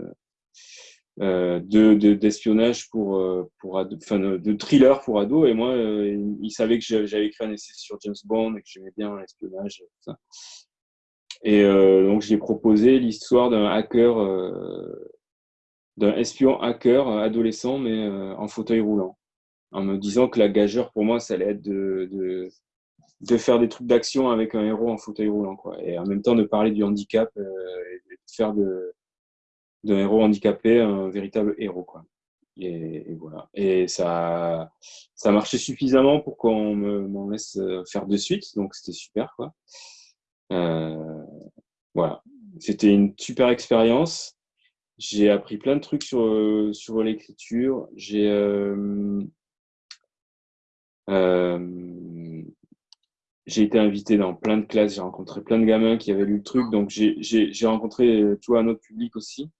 Speaker 2: de d'espionnage pour, pour enfin, de thriller pour ados. Et moi, il, savait que j'avais écrit un essai sur James Bond et que j'aimais bien l'espionnage. Et donc, j'ai proposé l'histoire d'un hacker d'un espion hacker euh, adolescent, mais euh, en fauteuil roulant, en me disant que la gageure, pour moi, ça allait être de, de, de faire des trucs d'action avec un héros en fauteuil roulant, quoi. Et en même temps, de parler du handicap euh, et de faire de d'un héros handicapé un véritable héros, quoi. Et, voilà. Et ça, ça marchait suffisamment pour qu'on m'en laisse faire de suite. Donc, c'était super, quoi. voilà. C'était une super expérience. J'ai appris plein de trucs sur, sur l'écriture. J'ai euh, j'ai été invité dans plein de classes, j'ai rencontré plein de gamins qui avaient lu le truc, donc j'ai rencontré tu vois, un autre public aussi,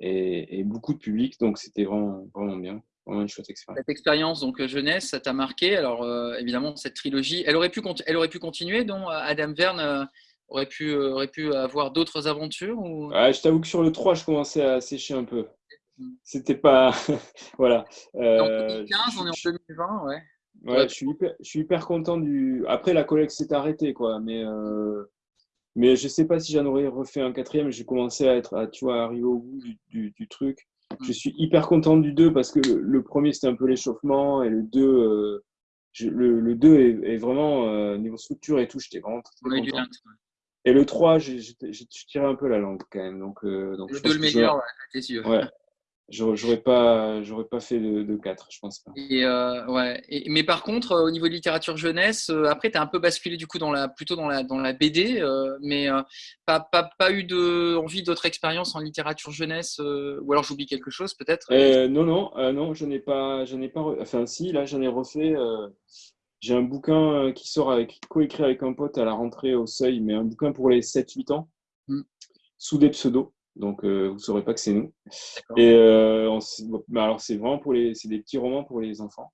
Speaker 2: et, beaucoup de public, donc c'était vraiment, vraiment bien, vraiment une chouette expérience.
Speaker 1: Cette expérience, donc jeunesse, ça t'a marqué, alors euh, évidemment, cette trilogie, elle aurait pu, elle aurait pu continuer, donc Adam Verne euh, aurait, pu, aurait pu avoir d'autres aventures ou...
Speaker 2: Je t'avoue que sur le 3, je commençais à sécher un peu. Hmm. C'était pas. *laughs* voilà.
Speaker 1: Euh, en 2015, on est en 2020, ouais.
Speaker 2: Ouais, je suis, hyper, je suis hyper content du. Après, la collecte s'est arrêtée, quoi. Mais, euh... mais je sais pas si j'en aurais refait un quatrième. J'ai commencé à être, à, tu vois, arriver au bout du, du, truc. Je mm. suis hyper content du 2 parce que le, premier, c'était un peu l'échauffement. Et le 2, euh, le, le 2 est, est vraiment, euh, niveau structure et tout, j'étais vraiment très, content. Et le 3, j'ai tiré un peu la langue quand même. Donc, euh, donc
Speaker 1: le 2 le meilleur, t'es sûr.
Speaker 2: Ouais. J'aurais pas, j'aurais pas fait de, de 4, je pense pas.
Speaker 1: Et euh, ouais. mais par contre, euh, au niveau de littérature jeunesse, euh, après, tu as un peu basculé du coup dans la, plutôt dans la, dans la BD, mais pas, pas, pas, eu de, envie d'autres expériences en littérature jeunesse, ou alors j'oublie quelque chose peut-être
Speaker 2: Non, non, non, je n'ai pas, je n'ai pas, enfin si, là j'en ai refait. J'ai un bouquin qui sort avec, coécrit avec un pote à la rentrée au seuil, mais un bouquin pour les 7-8 ans, hmm. sous des pseudos donc euh, vous ne saurez pas que c'est nous. Et euh, alors c'est vraiment pour les, c'est des petits romans pour les enfants.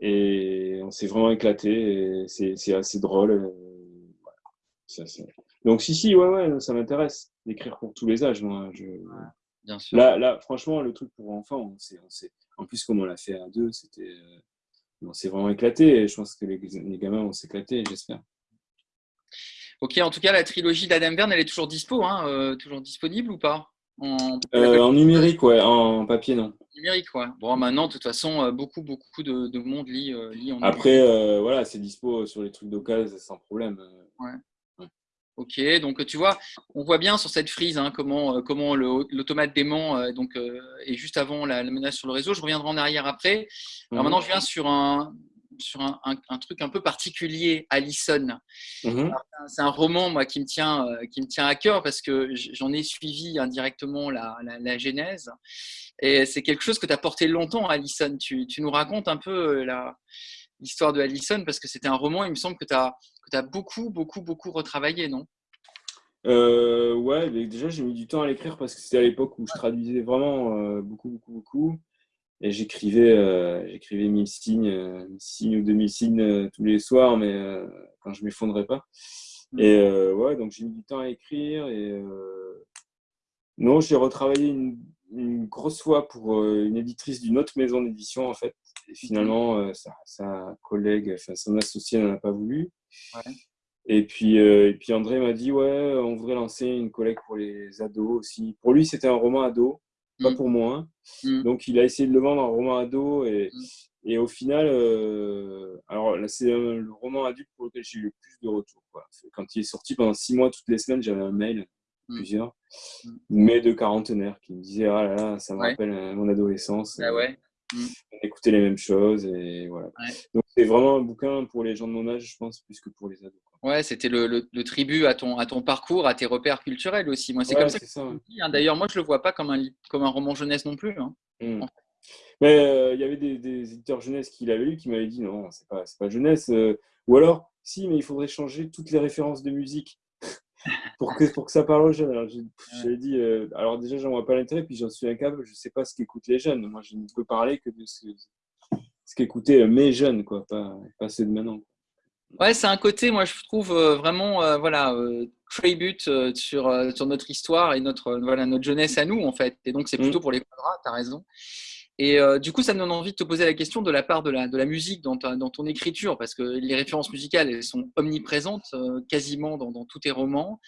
Speaker 2: Et on s'est vraiment éclaté. C'est assez drôle. Euh, donc si si ouais ouais ça m'intéresse d'écrire pour tous les âges moi. Je... bien sûr. Là là franchement le truc pour enfants on en plus comme on l'a fait à deux c'était on s'est vraiment éclaté et je pense que les, les gamins vont s'éclater j'espère.
Speaker 1: Ok, en tout cas, la trilogie d'Adam Verne, elle est toujours dispo, hein, euh, toujours disponible ou pas?
Speaker 2: En... Euh, numérique, ouais, en papier, non.
Speaker 1: Numérique, ouais. Bon, maintenant, de toute façon, euh, beaucoup, beaucoup de, monde lit, lit en
Speaker 2: Après, voilà, c'est dispo sur les trucs d'occasion sans problème.
Speaker 1: Ouais. Ok, donc tu vois, on voit bien sur cette frise hein, comment, comment l'automate dément donc, est juste avant la, menace sur le réseau. Je reviendrai en arrière après. Alors mhm. maintenant, je viens sur un, sur un, truc un peu particulier, Allison. Mhm. C'est un roman moi, qui, me tient, euh, qui me tient à cœur parce que j'en ai suivi indirectement la, la, genèse. Et c'est quelque chose que tu as porté longtemps, Allison. Tu, tu nous racontes un peu euh, l'histoire de Allison parce que c'était un roman, il me semble que tu as, as, beaucoup, beaucoup, beaucoup retravaillé, non?
Speaker 2: Euh, Ouais, déjà j'ai mis du temps à l'écrire parce que c'était à l'époque où je traduisais vraiment euh, beaucoup, beaucoup, beaucoup. Et j'écrivais euh, j'écrivais 1000 signes, euh, signes ou 2000 signes euh, tous les soirs, mais quand je m'effondrais pas. Mm. Et ouais, donc j'ai mis du temps à écrire. Et non, j'ai retravaillé une, une, grosse fois pour une éditrice d'une autre maison d'édition, en fait. Et finalement, sa, sa, collègue, enfin son associé n'en a pas voulu. Et puis, et puis André m'a dit, ouais, on voudrait lancer une collègue pour les ados aussi. Pour lui, c'était un roman ado pas mm. pour moi. Mm. Donc, il a essayé de le vendre en roman ado et, mm. et au final, euh, alors là, c'est le roman adulte pour lequel j'ai eu le plus de retours. Quand il est sorti pendant six mois, toutes les semaines, j'avais un mail, plusieurs, mais de quarantenaires qui me disaient Ah là là, ça me rappelle euh, mon adolescence.
Speaker 1: Ah ouais.
Speaker 2: On écoutait les mêmes choses et voilà. Donc, c'est vraiment un bouquin pour les gens de mon âge, je pense, plus que pour les ados.
Speaker 1: Ouais, c'était le, le, tribut à ton, à ton parcours, à tes repères culturels aussi. Moi, c'est comme ça que ça. Hein. D'ailleurs, moi, je le vois pas comme un, comme un roman jeunesse non plus. Hein.
Speaker 2: Mmh. Mais euh, il y avait des, des, éditeurs jeunesse qui l'avaient lu qui m'avaient dit non, c'est pas, pas jeunesse. Euh. ou alors, si, mais il faudrait changer toutes les références de musique *laughs* pour, que, pour que ça parle aux jeunes. Alors, j'ai dit, euh, alors déjà, j'en vois pas l'intérêt, puis j'en suis incapable, je sais pas ce qu'écoutent les jeunes. Moi, je ne peux parler que de ce, ce qu'écoutaient mes jeunes, quoi, pas, pas ceux de maintenant.
Speaker 1: Ouais, c'est un côté, moi, je trouve euh, vraiment, euh, voilà, euh, tribute sur, sur notre histoire et notre, voilà, notre jeunesse à nous, en fait. Et donc, c'est plutôt mm. pour les quadras, tu as raison. Et du coup, ça me donne envie de te poser la question de la part de la, de la musique dans, dans ton écriture, parce que les références musicales, elles sont omniprésentes quasiment dans, dans, tous tes romans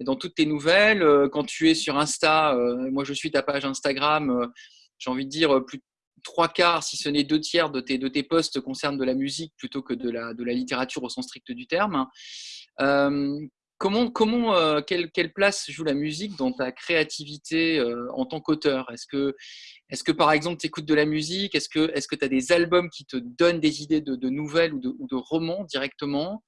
Speaker 1: et dans toutes tes nouvelles. quand tu es sur Insta, moi je suis ta page Instagram, j'ai envie de dire plus, trois quarts, si ce n'est deux tiers de tes, de tes posts concernent de la musique plutôt que de la, de la littérature au sens strict du terme. Euh, comment, comment quelle, quelle, place joue la musique dans ta créativité en tant qu'auteur? Est-ce que, est que, par exemple, tu écoutes de la musique? Est-ce que tu as des albums qui te donnent des idées de, de nouvelles ou de, ou de, romans directement?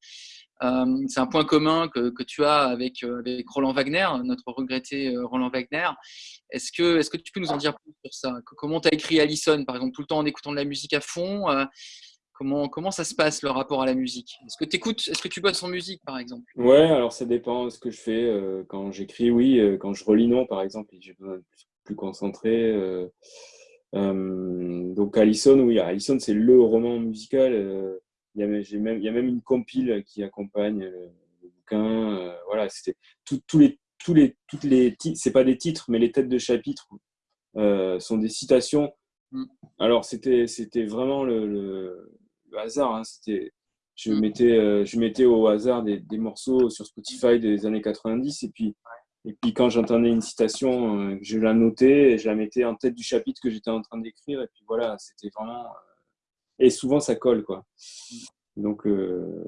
Speaker 1: C'est un point commun que, tu as avec, avec Roland Wagner, notre regretté Roland Wagner. Est-ce que, tu peux nous en dire plus sur ça? Comment tu as écrit Allison, par exemple, tout le temps en écoutant de la musique à fond Comment, ça se passe le rapport à la musique? Est-ce que tu écoutes, est-ce que tu bosses en musique par exemple?
Speaker 2: Ouais, alors ça dépend de ce que je fais. Euh, quand j'écris, oui. Euh, quand je relis, non, par exemple, j'ai besoin plus, plus concentré. Euh, donc Allison, oui, Allison c'est le roman musical. Il y, a, même, il y a même une compile qui accompagne le, bouquin. voilà, c'était tous les, tous les, toutes les, c'est pas des titres, mais les têtes de chapitres sont des citations. Mm. Alors c'était, vraiment le hasard. Hein, c'était, je, mm. mettais, euh, je mettais au hasard des, des, morceaux sur Spotify des années 90 et puis, et puis quand j'entendais une citation, euh, je la notais et je la mettais en tête du chapitre que j'étais en train d'écrire. Et puis voilà, c'était vraiment. Euh, et souvent ça colle quoi. Donc, euh,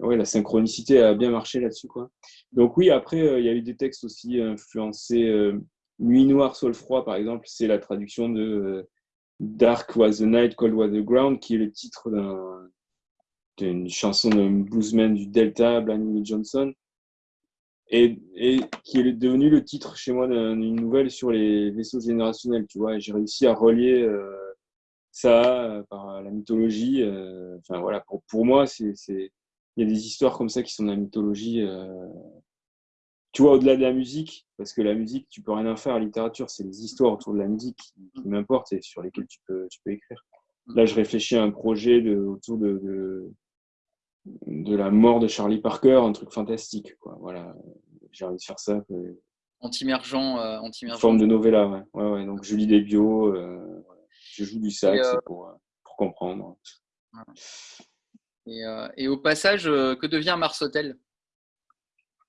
Speaker 2: ouais, la synchronicité a bien marché là-dessus. quoi. Donc, oui, après, il y a eu des textes aussi influencés. Nuit noire, sol froid, par exemple, c'est la traduction de Dark Was the Night, Cold Was the Ground, qui est le titre d'une chanson d'un bluesman du Delta, Blind Johnson, et, et, qui est devenu le titre chez moi d'une nouvelle sur les vaisseaux générationnels, tu vois. J'ai réussi à relier euh, ça euh, par la mythologie. Euh, enfin voilà, pour, pour moi, c'est il y a des histoires comme ça qui sont dans la mythologie tu vois, au-delà de la musique, parce que la musique, tu peux rien en faire. La littérature, c'est les histoires autour de la musique qui, m'importent et sur lesquelles tu peux, tu peux écrire. Là, je réfléchis à un projet de, autour de, de, de, la mort de Charlie Parker, un truc fantastique. Quoi. Voilà, j'ai envie de faire ça.
Speaker 1: Anti-mergent. Euh, anti
Speaker 2: forme de novella, ouais. ouais, ouais. Donc, je lis des bios, euh, je joue du sax euh, pour, pour comprendre.
Speaker 1: Et, et, au passage, que devient Mars Hotel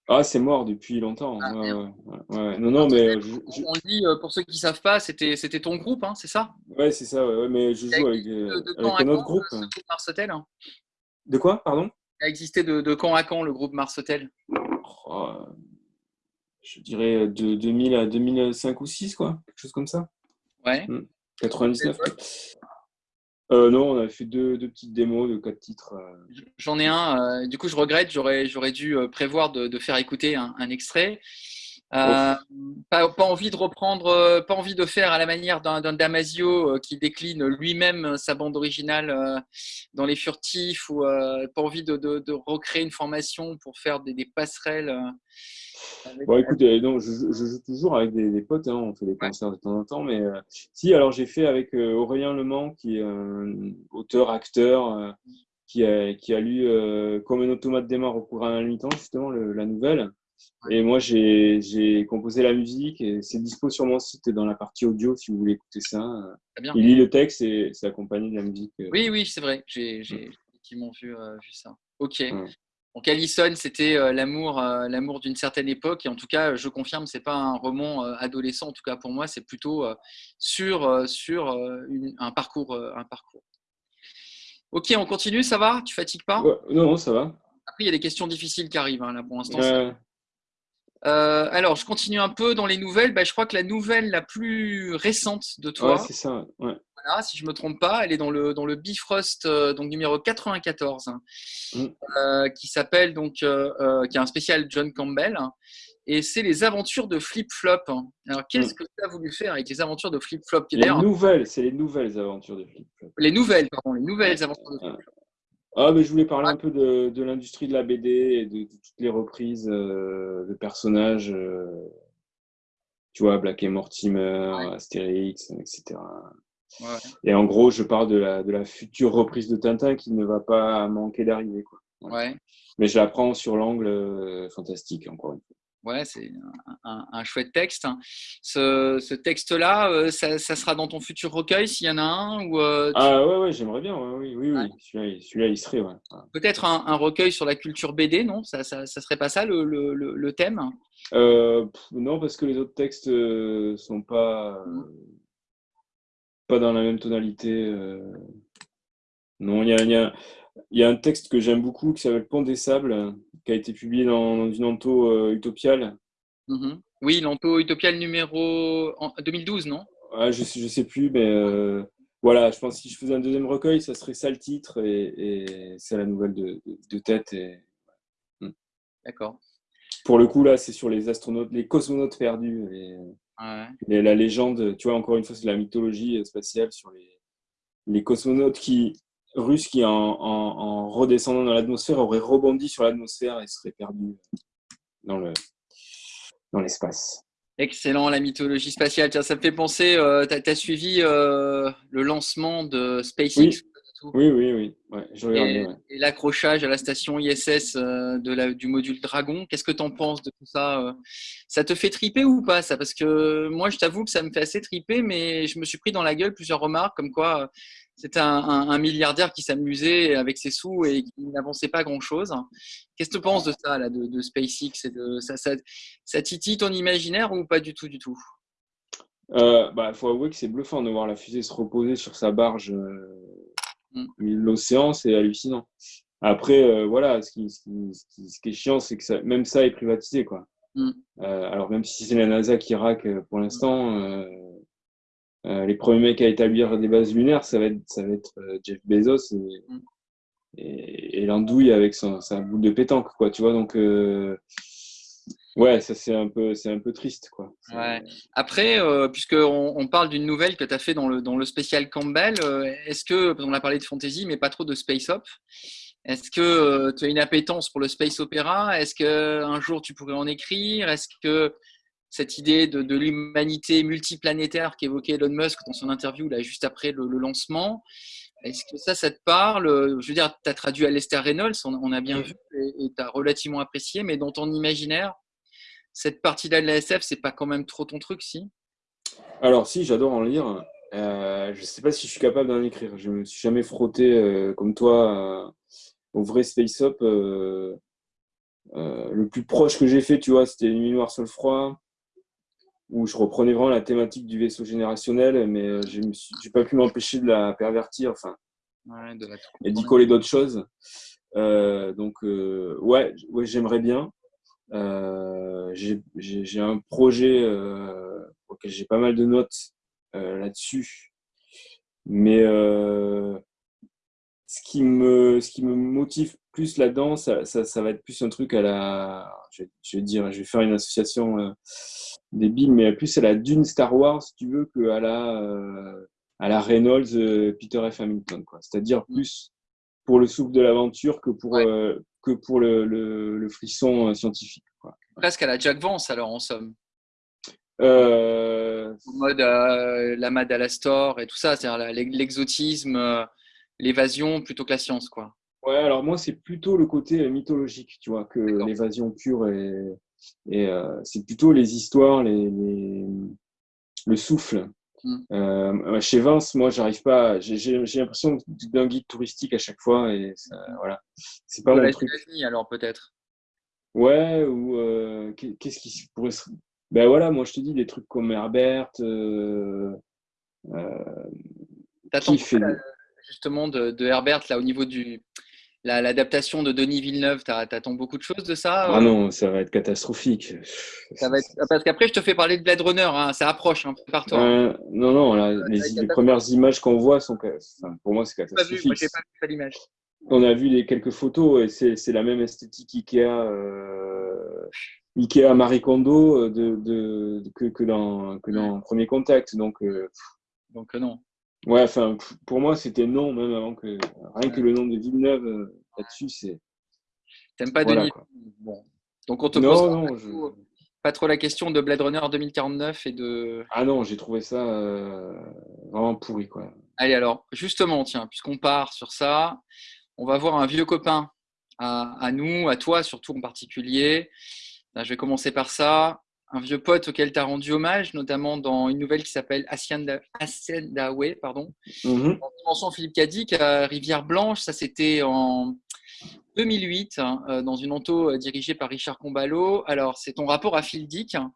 Speaker 2: ah, c'est mort depuis longtemps. Ah, non, non, mais
Speaker 1: on dit euh, pour ceux qui ne savent pas, c'était c'était ton groupe, hein, c'est ça?
Speaker 2: Ouais, c'est ça. Ouais, mais je joue avec, un autre groupe.
Speaker 1: Hein?
Speaker 2: De quoi, pardon?
Speaker 1: Il a existé de, de, quand à quand le groupe Mars Hotel
Speaker 2: oh, Je dirais de 2000 à 2005 ou 6, quoi, quelque chose comme ça.
Speaker 1: Ouais.
Speaker 2: 99. Hmm. Euh, non, on a fait deux, petites démos de quatre titres. Euh.
Speaker 1: J'en ai un. Euh, du coup, je regrette. J'aurais, dû prévoir de, faire écouter un, extrait. pas, envie de reprendre, pas envie de faire à la manière d'un, Damasio qui décline lui-même sa bande originale dans les furtifs ou pas envie de, recréer une formation pour faire des, des passerelles
Speaker 2: Bon, écoute, euh, non, je, joue toujours avec des, potes, hein, on fait des concerts de temps en temps, mais euh, si, alors j'ai fait avec euh, Aurélien Lemans, qui est auteur, acteur, qui, a, qui a lu Comme un automate démarre au cours d'un mi-temps, justement, la nouvelle. Et moi, j'ai composé la musique et c'est dispo sur mon site dans la partie audio si vous voulez écouter ça. Il lit le texte et c'est accompagné de la musique.
Speaker 1: Oui, oui, c'est vrai. J'ai effectivement vu, vu ça. Ok. Donc Allison, c'était euh, l'amour, euh, l'amour d'une certaine époque. Et en tout cas, je confirme, c'est pas un roman euh, adolescent. En tout cas, pour moi, c'est plutôt sur, sur un, parcours, un parcours. Ok, on continue, ça va? Tu fatigues pas?
Speaker 2: Non, ça va.
Speaker 1: Après, il y a des questions difficiles qui arrivent hein, là pour l'instant. alors, je continue un peu dans les nouvelles. Bah, je crois que la nouvelle la plus récente de toi,
Speaker 2: c'est ça. Ouais
Speaker 1: si je ne me trompe pas. Elle est dans le, dans le Bifrost, euh, donc numéro 94, mm. euh, qui s'appelle donc, euh, qui est un spécial John Campbell. Et c'est les aventures de Flip Flop. Alors, qu'est-ce mm. que tu as voulu faire avec les aventures de Flip Flop
Speaker 2: Les nouvelles, c'est les nouvelles aventures de Flip Flop.
Speaker 1: Les nouvelles, pardon, les nouvelles aventures de Flip Flop.
Speaker 2: Ah, mais je voulais parler un peu de, de l'industrie de la BD et de, toutes les reprises de personnages. tu vois, Black et Mortimer, Astérix, etc. Et en gros, je parle de la, de la future reprise de Tintin qui ne va pas manquer d'arriver.
Speaker 1: Ouais.
Speaker 2: Mais je la prends sur l'angle euh, fantastique, encore une fois.
Speaker 1: Ouais, c'est un, chouette texte. Hein. Ce, ce texte-là, euh, ça, ça, sera dans ton futur recueil s'il y en a un ou, euh,
Speaker 2: Ah ouais, ouais j'aimerais bien. oui, oui, oui. Celui-là, il serait.
Speaker 1: Peut-être un, un, recueil sur la culture BD, non? Ça, ça, ça, serait pas ça le, le, le, thème?
Speaker 2: Non, parce que les autres textes sont pas. Mmh pas dans la même tonalité. Euh. Non, il y a, Il y a un texte que j'aime beaucoup qui s'appelle Pont des Sables, qui a été publié dans, une anto euh, utopiale.
Speaker 1: Mhm. Oui, l'anto utopiale numéro 2012, non?
Speaker 2: Je ne sais, je sais plus, mais euh, voilà, je pense que si je faisais un deuxième recueil, ça serait ça le titre et, c'est la nouvelle de, tête. Et...
Speaker 1: Hmm. D'accord.
Speaker 2: Pour le coup, là, c'est sur les astronautes, les cosmonautes perdus. Et, la légende, tu vois, encore une fois, c'est la mythologie spatiale sur les, les cosmonautes qui, russes qui, en, redescendant dans l'atmosphère, auraient rebondi sur l'atmosphère et seraient perdus dans le dans l'espace.
Speaker 1: Excellent, la mythologie spatiale. Tiens, ça me fait penser, euh, tu as, suivi euh, le lancement de SpaceX
Speaker 2: oui, oui, oui. Ouais,
Speaker 1: et, et l'accrochage à la station ISS euh, de la, du module Dragon, qu'est-ce que tu en penses de tout ça euh? Ça te fait triper ou pas ça? Parce que moi, je t'avoue que ça me fait assez triper, mais je me suis pris dans la gueule plusieurs remarques comme quoi euh, c'était un, milliardaire qui s'amusait avec ses sous et qui n'avançait pas grand-chose. Qu'est-ce que tu penses de ça, là, de, SpaceX et de, ça, ça, ça titille ton imaginaire ou pas du tout, du tout?
Speaker 2: Il bah, faut avouer que c'est bluffant de voir la fusée se reposer sur sa barge Mm. L'océan, c'est hallucinant. Après, euh, voilà, ce qui, ce, qui, est chiant, c'est que même ça est privatisé. Quoi. Mm. Euh, alors, même si c'est la NASA qui raque euh, pour l'instant, les premiers mecs à établir des bases lunaires, ça va être, ça va être Jeff Bezos et, mm. l'andouille avec sa boule de pétanque. Quoi, tu vois, donc. Ouais, ça c'est un peu, c'est un peu triste, quoi.
Speaker 1: Ouais. Après, euh, puisqu'on on parle d'une nouvelle que tu as fait dans le, dans le spécial Campbell, euh, est-ce que, on a parlé de fantasy, mais pas trop de space op, est-ce que euh, tu as une appétence pour le space opéra? Est-ce qu'un jour tu pourrais en écrire? Est-ce que cette idée de, de l'humanité multiplanétaire qu'évoquait Elon Musk dans son interview là, juste après le, lancement, est-ce que ça, ça te parle? Je veux dire, tu as traduit Lester Reynolds, on, a bien vu, et tu as relativement apprécié, mais dans ton imaginaire, cette partie-là de la SF, c'est pas quand même trop ton truc, si?
Speaker 2: Alors, si, j'adore en lire. Euh, je ne sais pas si je suis capable d'en écrire. Je ne me suis jamais frotté euh, comme toi euh, au vrai Space Up. le plus proche que j'ai fait, tu vois, c'était Nuit Noire sur le froid, où je reprenais vraiment la thématique du vaisseau générationnel, mais je n'ai pas pu m'empêcher de la pervertir, enfin, et d'y coller d'autres choses. donc, ouais, ouais j'aimerais bien. Euh, j'ai un projet euh, auquel j'ai pas mal de notes euh, là-dessus. Mais ce, qui me, ce qui me motive plus là-dedans, ça, ça, va être plus un truc à la. Je, vais dire, je vais faire une association débile, mais plus à la Dune Star Wars, si tu veux, qu'à la, à la Reynolds Peter F. Hamilton. C'est-à-dire mm. plus pour le souffle de l'aventure que pour, que pour le, le, frisson euh, scientifique. Quoi.
Speaker 1: Presque à la Jack Vance, alors, en somme.
Speaker 2: Euh...
Speaker 1: En mode euh, la Madalastor et tout ça, c'est-à-dire l'exotisme, euh, l'évasion plutôt que la science, quoi.
Speaker 2: Ouais, alors moi, c'est plutôt le côté mythologique, tu vois, que l'évasion pure et, et c'est plutôt les histoires, les, les, le souffle. Mm. Euh, chez Vince, moi, j'arrive pas. J'ai l'impression d'un guide touristique à chaque fois et ça, mm. voilà.
Speaker 1: C'est pas mon truc. alors peut-être?
Speaker 2: Ouais. Ou euh, qu'est-ce qui pourrait se. Ben voilà, moi je te dis des trucs comme Herbert. Euh,
Speaker 1: euh T'attends justement de, de, Herbert là au niveau du l'adaptation de Denis Villeneuve, t'attends beaucoup de choses de ça
Speaker 2: Ah non, ça va être catastrophique.
Speaker 1: Ça va être... Parce qu'après, je te fais parler de Blade Runner, hein, ça approche, hein, prépare-toi.
Speaker 2: Euh, non, non, les, premières images qu'on voit sont, pour moi, c'est catastrophique. Moi, pas vu l'image. On a vu les quelques photos et c'est la même esthétique Ikea, euh, Ikea Marie Kondo euh, de, de, que, que, dans, que dans Premier Contact. Donc, euh,
Speaker 1: donc non.
Speaker 2: Ouais, enfin, pour moi, c'était non, même avant que. Rien que le nom de Villeneuve euh, là-dessus, c'est.
Speaker 1: T'aimes pas Denis Bon. Donc, on te pose pas, trop, la question de Blade Runner 2049 et de.
Speaker 2: Ah non, j'ai trouvé ça euh, vraiment pourri, quoi.
Speaker 1: Allez, alors, justement, tiens, puisqu'on part sur ça, on va voir un vieux copain à, à nous, à toi surtout en particulier. je vais commencer par ça un vieux pote auquel tu as rendu hommage, notamment dans une nouvelle qui s'appelle Ascendawe, pardon. Mm Dimension Philippe Cadic à Rivière Blanche, ça c'était en 2008, hein, euh, dans une onto euh, dirigée par Richard Combalo. Alors, c'est ton rapport à Phil Dick, hein,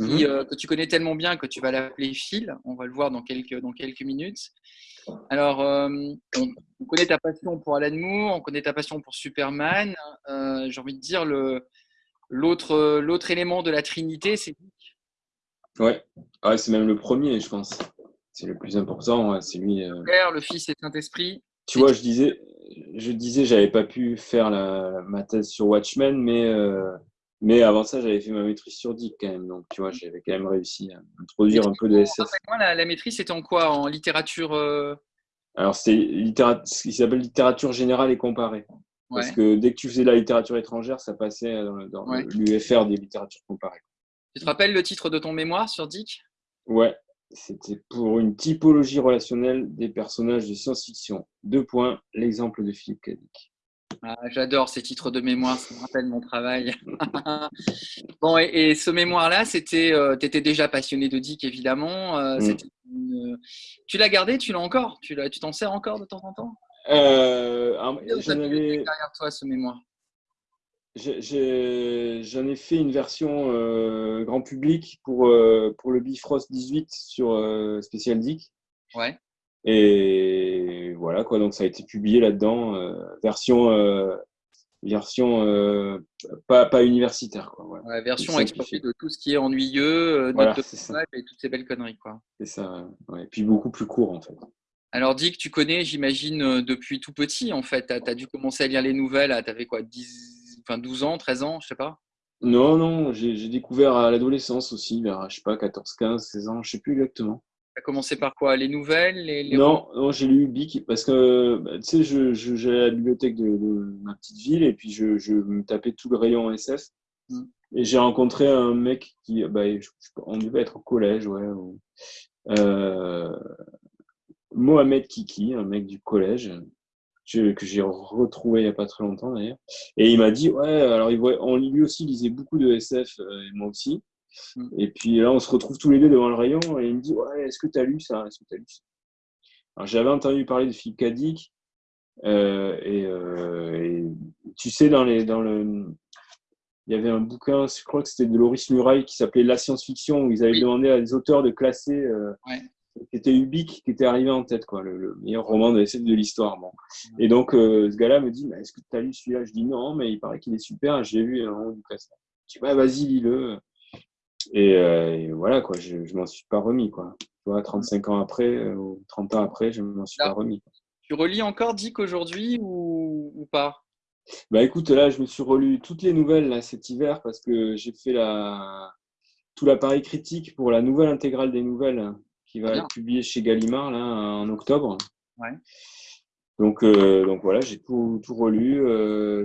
Speaker 1: mhm. euh, que tu connais tellement bien que tu vas l'appeler Phil. On va le voir dans quelques, dans quelques minutes. Alors, euh, on, connaît ta passion pour Alan Moore, on connaît ta passion pour Superman. Euh, j'ai envie de dire, l'autre, l'autre élément de la Trinité, c'est
Speaker 2: Ouais, ouais c'est même le premier, je pense. C'est le plus important, c'est lui.
Speaker 1: Le Père, le Fils et Saint-Esprit.
Speaker 2: Tu vois, je disais, je disais, j'avais pas pu faire la, ma thèse sur Watchmen, mais mais avant ça, j'avais fait ma maîtrise sur Dick quand même. Donc, tu vois, j'avais quand même réussi à introduire un peu de SF.
Speaker 1: la, la maîtrise, c'était en quoi? En littérature euh?
Speaker 2: Alors, c'est ce qui s'appelle littérature générale et comparée. Parce que dès que tu faisais de la littérature étrangère, ça passait dans, l'UFR des littératures comparées.
Speaker 1: Tu te rappelles le titre de ton mémoire sur Dick?
Speaker 2: Ouais, c'était pour une typologie relationnelle des personnages de science-fiction. Deux points, l'exemple de Philippe Cadic.
Speaker 1: Ah, j'adore ces titres de mémoire, ça me rappelle mon travail. *laughs* bon, et, ce mémoire-là, c'était, euh, tu étais déjà passionné de Dick, évidemment. Euh, mm. Tu l'as gardé, tu l'as encore Tu t'en sers encore de temps en temps?
Speaker 2: Euh, J'en
Speaker 1: avais... derrière toi ce mémoire
Speaker 2: J'en ai, fait une version euh, grand public pour, pour le Bifrost 18 sur Spécial Dick.
Speaker 1: Ouais.
Speaker 2: Et voilà, quoi. Donc, ça a été publié là-dedans, euh, version, euh, version euh, pas, pas universitaire, quoi.
Speaker 1: Ouais, version expliquée de tout ce qui est ennuyeux, voilà, et toutes ces belles conneries, quoi.
Speaker 2: C'est ça, ouais. Et puis beaucoup plus court, en fait.
Speaker 1: Alors, Dick, tu connais, j'imagine, depuis tout petit, en fait. Tu as, dû commencer à lire les nouvelles, tu avais quoi, 10, enfin, 12 ans, 13 ans, je sais pas?
Speaker 2: Non, non, j'ai découvert à l'adolescence aussi, vers, je sais pas, 14, 15, 16 ans, je sais plus exactement.
Speaker 1: Tu as commencé par quoi? Les nouvelles les,
Speaker 2: Non, non j'ai lu Bic parce que bah, tu sais, je, je, à la bibliothèque de, ma petite ville et puis je, je, me tapais tout le rayon SF. Mm. Et j'ai rencontré un mec qui, bah, on devait être au collège, ouais. Euh, Mohamed Kiki, un mec du collège, que j'ai retrouvé il n'y a pas très longtemps d'ailleurs. Et il m'a dit, ouais, alors il voit, on, lui aussi lisait beaucoup de SF, euh, et moi aussi. Mm. Et puis là, on se retrouve tous les deux devant le rayon et il me dit Ouais, est-ce que tu as lu ça? Est-ce que tu lu ça? Alors, j'avais entendu parler de Philippe Cadic. Euh, euh, et, tu sais, dans, les, dans le. Il y avait un bouquin, je crois que c'était de Loris Muraille, qui s'appelait La science-fiction, où ils avaient demandé à des auteurs de classer. Euh, qui était Ubik, qui était arrivé en tête, quoi, le, meilleur roman de, de l'histoire. Bon. Et donc, ce gars-là me dit Est-ce que tu as lu celui-là? Je dis Non, mais il paraît qu'il est super, j'ai vu un roman du classement. Je dis vas-y, lis-le. Euh, et, voilà, quoi, je ne m'en suis pas remis. Quoi. Tu vois, 35 ans après, euh, ou 30 ans après, je ne m'en suis pas remis.
Speaker 1: Tu relis encore Dick aujourd'hui ou, ou, pas?
Speaker 2: Bah écoute, là, je me suis relu toutes les nouvelles là, cet hiver parce que j'ai fait la... tout l'appareil critique pour la nouvelle intégrale des nouvelles hein, qui va être publiée chez Gallimard là, en octobre.
Speaker 1: Ouais.
Speaker 2: Donc, euh, donc voilà, j'ai tout, tout relu.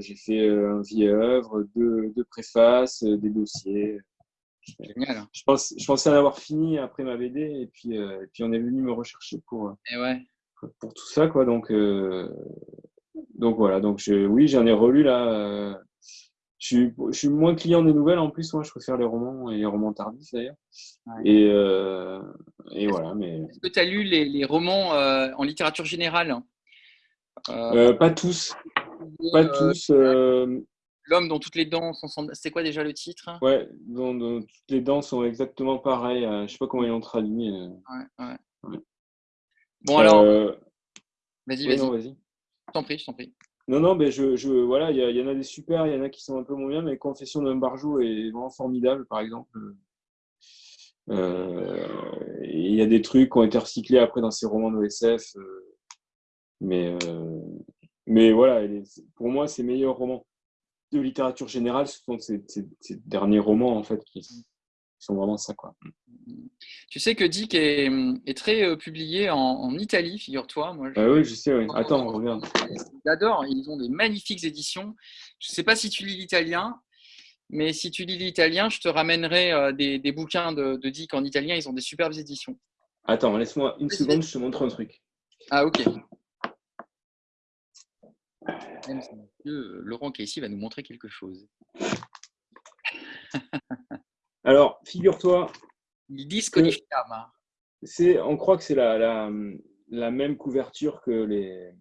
Speaker 2: j'ai fait un vieil œuvre, deux, deux préfaces, des dossiers.
Speaker 1: Génial.
Speaker 2: Je, pense, je pensais en avoir fini après ma BD et puis, euh, et puis on est venu me rechercher pour,
Speaker 1: et ouais.
Speaker 2: pour, tout ça. Quoi. Donc, euh, donc voilà, donc je, oui, j'en ai relu là. Euh, je, suis, je suis moins client des nouvelles en plus, moi je préfère les romans et les romans tardifs d'ailleurs. Et, et voilà. Mais...
Speaker 1: Est-ce que tu as lu les, les romans en littérature générale?
Speaker 2: Pas tous. Pas tous.
Speaker 1: L'homme dont toutes les dents sont. C'est quoi déjà le titre?
Speaker 2: Ouais, dont, toutes les dents sont exactement pareilles. Je euh, sais pas comment ils l'ont traduit.
Speaker 1: Euh. Ouais, ouais. Bon, alors. Euh, vas-y, vas-y. vas Je t'en prie, je t'en prie.
Speaker 2: Non, non, mais je, je voilà, il y, en a des super, il y en a qui sont un peu moins bien, mais Confession d'un barjou est vraiment formidable, par exemple. Il y a des trucs qui ont été recyclés après dans ces romans de SF. mais, mais voilà, pour moi, c'est meilleur roman de littérature générale, ce sont ces, derniers romans en fait qui, sont vraiment ça. Quoi.
Speaker 1: Tu sais que Dick est, très euh, publié en, Italie, figure-toi.
Speaker 2: Moi, ah oui, je sais. Oui. Attends, regarde.
Speaker 1: J'adore. Ils ont des magnifiques éditions. Je ne sais pas si tu lis l'italien, mais si tu lis l'italien, je te ramènerai euh, des, bouquins de, de, Dick en italien. Ils ont des superbes éditions.
Speaker 2: Attends, laisse-moi une seconde, je te montre un truc.
Speaker 1: Ah, ok. Laurent Casey va nous montrer quelque chose. *laughs*
Speaker 2: Alors, figure-toi.
Speaker 1: Il dit C'est,
Speaker 2: on croit que c'est la, la, même couverture que les,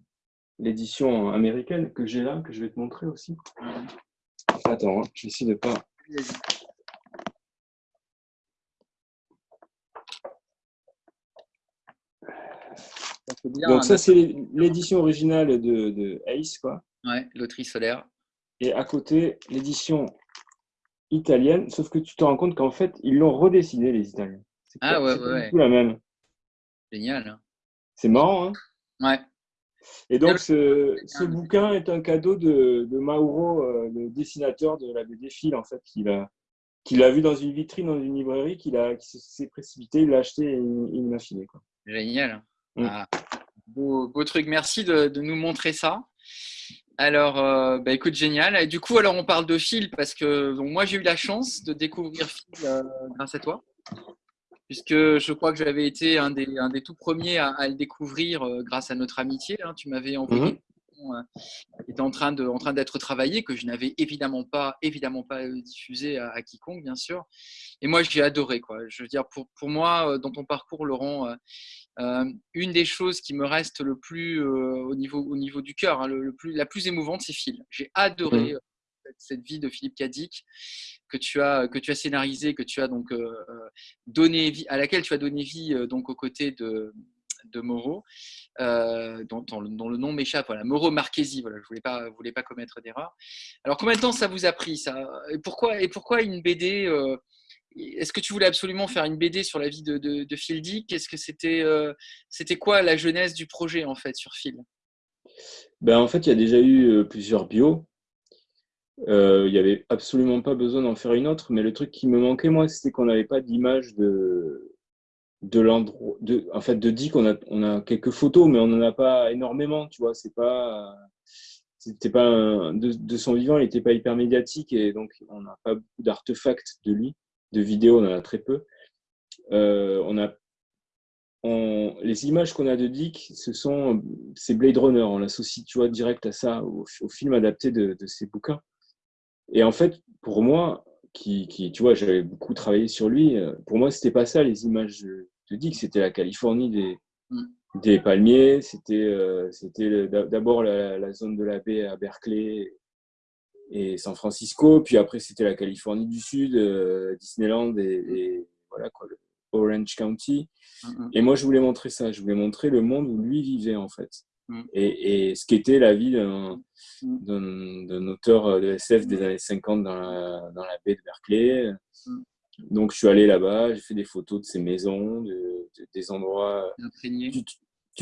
Speaker 2: l'édition américaine que j'ai là, que je vais te montrer aussi. Attends, hein, je vais essayer de pas. Donc ça, c'est l'édition originale de, de, Ace, quoi.
Speaker 1: Ouais, loterie solaire.
Speaker 2: Et à côté, l'édition italienne, sauf que tu te rends compte qu'en fait, ils l'ont redessiné, les Italiens.
Speaker 1: Ah ouais, ouais, ouais.
Speaker 2: tout la même.
Speaker 1: Génial. Hein.
Speaker 2: C'est marrant, hein
Speaker 1: Ouais.
Speaker 2: Et donc, ce, ce, bouquin est un cadeau de, de Mauro, euh, le dessinateur de la BD Phil, en fait, qu'il a, vu dans une vitrine, dans une librairie, qu'il s'est précipité, il l'a acheté et il, m'a filé. Quoi.
Speaker 1: Génial. Mm. Ah, beau, beau, truc. Merci de, de, nous montrer ça. Alors, euh, bah, écoute, génial. Et du coup, alors on parle de Phil parce que donc, moi, j'ai eu la chance de découvrir Phil euh, grâce à toi puisque je crois que j'avais été un des, un des, tout premiers à, le découvrir euh, grâce à notre amitié. Hein. Tu m'avais envoyé, mmh. euh, était en train de, en train d'être travaillé, que je n'avais évidemment pas, évidemment pas diffusé à, quiconque, bien sûr. Et moi, j'ai adoré, quoi. Je veux dire, pour, pour moi, dans ton parcours, Laurent, une des choses qui me reste le plus au niveau, au niveau du cœur, hein, le, plus, la plus émouvante, c'est Phil. J'ai adoré. Mmh cette vie de Philippe Cadic que tu as que tu as scénarisé, que tu as donc euh, euh, donné vie, à laquelle tu as donné vie euh, donc aux côtés de de Moreau, dont, dont, le nom m'échappe. Voilà, Moreau Marchesi. Voilà, je voulais pas voulais pas commettre d'erreur. Alors combien de temps ça vous a pris ça? Et pourquoi et pourquoi une BD est-ce que tu voulais absolument faire une BD sur la vie de, Phil Dick? Est-ce que c'était c'était quoi la jeunesse du projet en fait sur Phil?
Speaker 2: Ben, En fait, il y a déjà eu plusieurs bios. Euh, il n'y avait absolument pas besoin d'en faire une autre, mais le truc qui me manquait, moi, c'était qu'on n'avait pas d'image de, l'endroit. En fait, de Dick, on a, on a quelques photos, mais on n'en a pas énormément, tu vois. C'est pas. C'était pas de, de, son vivant, il n'était pas hyper médiatique et donc on n'a pas beaucoup d'artefacts de lui, de vidéos, on en a très peu. Euh, on a on, les images qu'on a de Dick, ce sont c'est Blade Runner. On l'associe, tu vois, direct à ça, au, au film adapté de, de ses bouquins. Et en fait, pour moi, qui, qui tu vois, j'avais beaucoup travaillé sur lui, euh, pour moi, c'était pas ça les images de, Dick, c'était la Californie des, mm. des palmiers, c'était euh, c'était d'abord la, zone de la baie à Berkeley et San Francisco, puis après c'était la Californie du Sud, euh, Disneyland et, voilà quoi, le Orange County. Mm, mm. Et moi, je voulais montrer ça, je voulais montrer le monde où lui vivait en fait. Mm. Et, et, ce qu'était la vie mm. d'un auteur euh, de SF des années 50 dans la, dans la baie de Berkeley. Mm. Donc, je suis allé là-bas, j'ai fait des photos de ces maisons, de, des endroits. Tu, tu,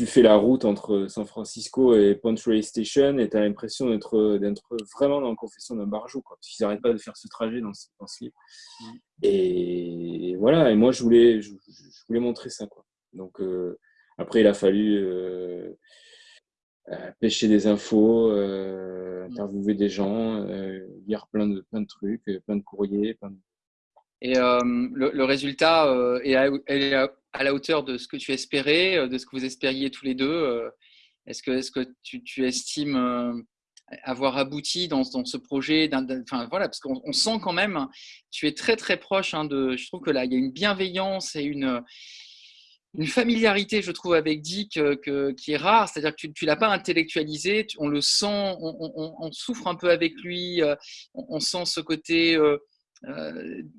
Speaker 2: fais la route entre San Francisco et Pontray Station et tu as l'impression d'être vraiment dans la confession d'un barjou, quoi, parce qu'ils n'arrêtent pas de faire ce trajet dans ce, dans ce livre. Et voilà, et moi, je voulais, je, voulais montrer ça. Quoi. Donc, euh, après, il a fallu. Euh, euh, pêcher des infos, mm. interviewer des gens, lire plein de, plein de trucs, plein de courriers.
Speaker 1: Et le, résultat est, à, à, la hauteur de ce que tu espérais, de ce que vous espériez tous les deux. Est-ce que, que tu, estimes avoir abouti dans, ce projet voilà, Parce qu'on sent quand même, tu es très très proche hein, de. Je trouve que là, il y a une bienveillance et une familiarité, je trouve, avec Dick euh, qui est rare. C'est-à-dire que tu ne l'as pas intellectualisé, on le sent, on, souffre un peu avec lui, euh, on, sent ce côté euh,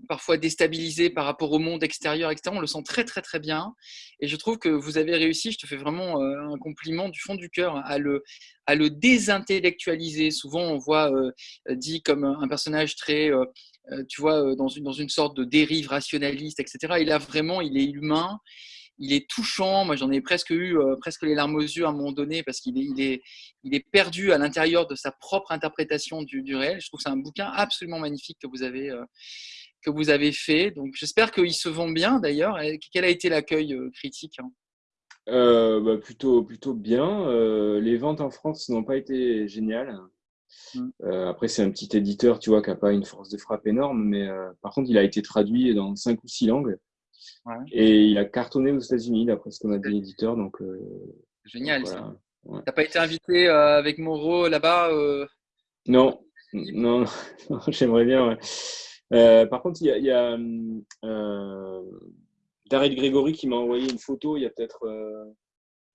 Speaker 1: parfois déstabilisé par rapport au monde extérieur, etc. On le sent très, très, très bien. Et je trouve que vous avez réussi, je te fais vraiment un compliment du fond du cœur, à le, à le désintellectualiser. Souvent, on voit Dick comme un personnage très tu vois, dans une, dans une sorte de dérive rationaliste, etc. Et là, vraiment, il est humain il est touchant. Moi, j'en ai presque eu euh, presque les larmes aux yeux à un moment donné parce qu'il est, il est, il est perdu à l'intérieur de sa propre interprétation du, du, réel. Je trouve que c'est un bouquin absolument magnifique que vous avez, euh, que vous avez fait. Donc, j'espère qu'il se vend bien d'ailleurs. Quel a été l'accueil euh, critique hein?
Speaker 2: Bah, plutôt, plutôt bien. les ventes en France n'ont pas été géniales. Mmh. après, c'est un petit éditeur, tu vois, qui n'a pas une force de frappe énorme, mais par contre, il a été traduit dans cinq ou six langues. Et il a cartonné aux États-Unis, d'après ce qu'on a dit l'éditeur. Donc, euh,
Speaker 1: Génial, ça. T'as pas été invité euh, avec Moreau là-bas euh?
Speaker 2: Non, non, *laughs* j'aimerais bien. par contre, il y a, a David Grégory qui m'a envoyé une photo il y a peut-être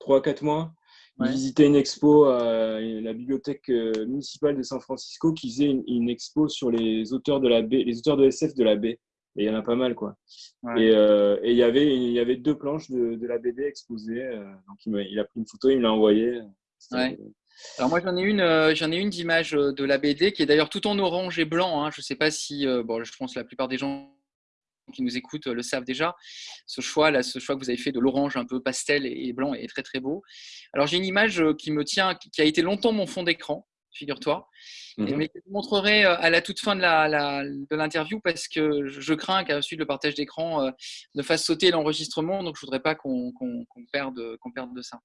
Speaker 2: 3-4 mois. Il visitait une expo à la bibliothèque municipale de San Francisco qui faisait une, expo sur les auteurs de la baie, les auteurs de SF de la baie. Et il y en a pas mal, quoi. Euh, et il y avait il y avait deux planches de, de la BD exposées. donc il a, pris une photo, il me l'a envoyée.
Speaker 1: Alors moi j'en ai une, j'en ai une d'image de la BD qui est d'ailleurs tout en orange et blanc. Hein. Je ne sais pas si, bon, je pense que la plupart des gens qui nous écoutent le savent déjà. Ce choix, là, ce choix que vous avez fait de l'orange un peu pastel et blanc est très très beau. Alors j'ai une image qui me tient, qui a été longtemps mon fond d'écran, figure-toi, mmh mais je vous montrerai à la toute fin de l'interview parce que je crains qu'à la suite le partage d'écran ne fasse sauter l'enregistrement, donc je voudrais pas qu'on perde, qu'on perde de ça.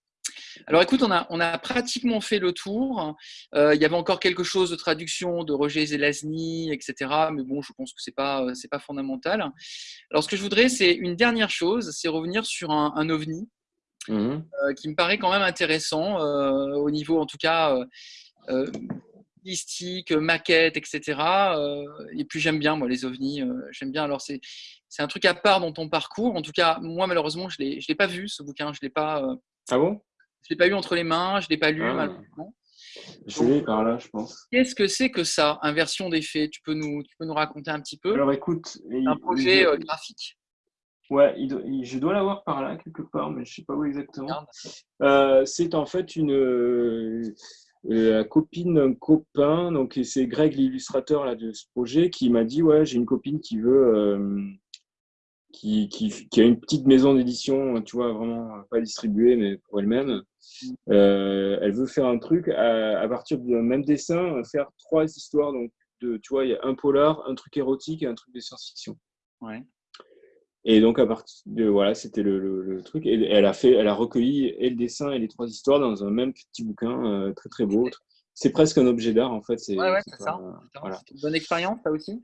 Speaker 1: Alors écoute, on a, on a pratiquement fait le tour. Euh, il y avait encore quelque chose de traduction de Roger Zelazny, etc. Mais bon, je pense que ce n'est pas, pas fondamental. Alors ce que je voudrais, c'est une dernière chose, c'est revenir sur un, ovni mmh euh, qui me paraît quand même intéressant euh, au niveau, en tout cas, stylistique, maquette, etc. et puis j'aime bien, moi, les ovnis. j'aime bien. Alors c'est c'est un truc à part dans ton parcours. En tout cas, moi, malheureusement, je ne l'ai pas vu, ce bouquin. Je l'ai pas.
Speaker 2: Ah bon?
Speaker 1: je l'ai pas eu entre les mains, je l'ai pas lu ah. malheureusement.
Speaker 2: Je l'ai par là, je pense.
Speaker 1: Qu'est-ce que c'est que ça, inversion des faits? Tu peux, nous, tu peux nous raconter un petit peu?
Speaker 2: Alors écoute,
Speaker 1: un projet euh, graphique?
Speaker 2: Ouais, je dois l'avoir par là quelque part, mais je ne sais pas où exactement. Euh, c'est en fait une euh, la copine un copain, donc c'est Greg l'illustrateur là de ce projet, qui m'a dit ouais j'ai une copine qui veut qui, qui, a une petite maison d'édition, tu vois, vraiment pas distribuée, mais pour elle-même. Mm. Euh, elle veut faire un truc à, partir d'un même dessin, faire trois histoires. Donc, de, tu vois, il y a un polar, un truc érotique et un truc de science-fiction.
Speaker 1: Ouais.
Speaker 2: Et donc, à partir de, voilà, c'était le, truc. Et elle a fait, elle a recueilli et le dessin et les trois histoires dans un même petit bouquin euh, très, très beau. C'est presque un objet d'art, en fait.
Speaker 1: Ouais, ouais, c'est ça. Voilà. une bonne expérience, ça aussi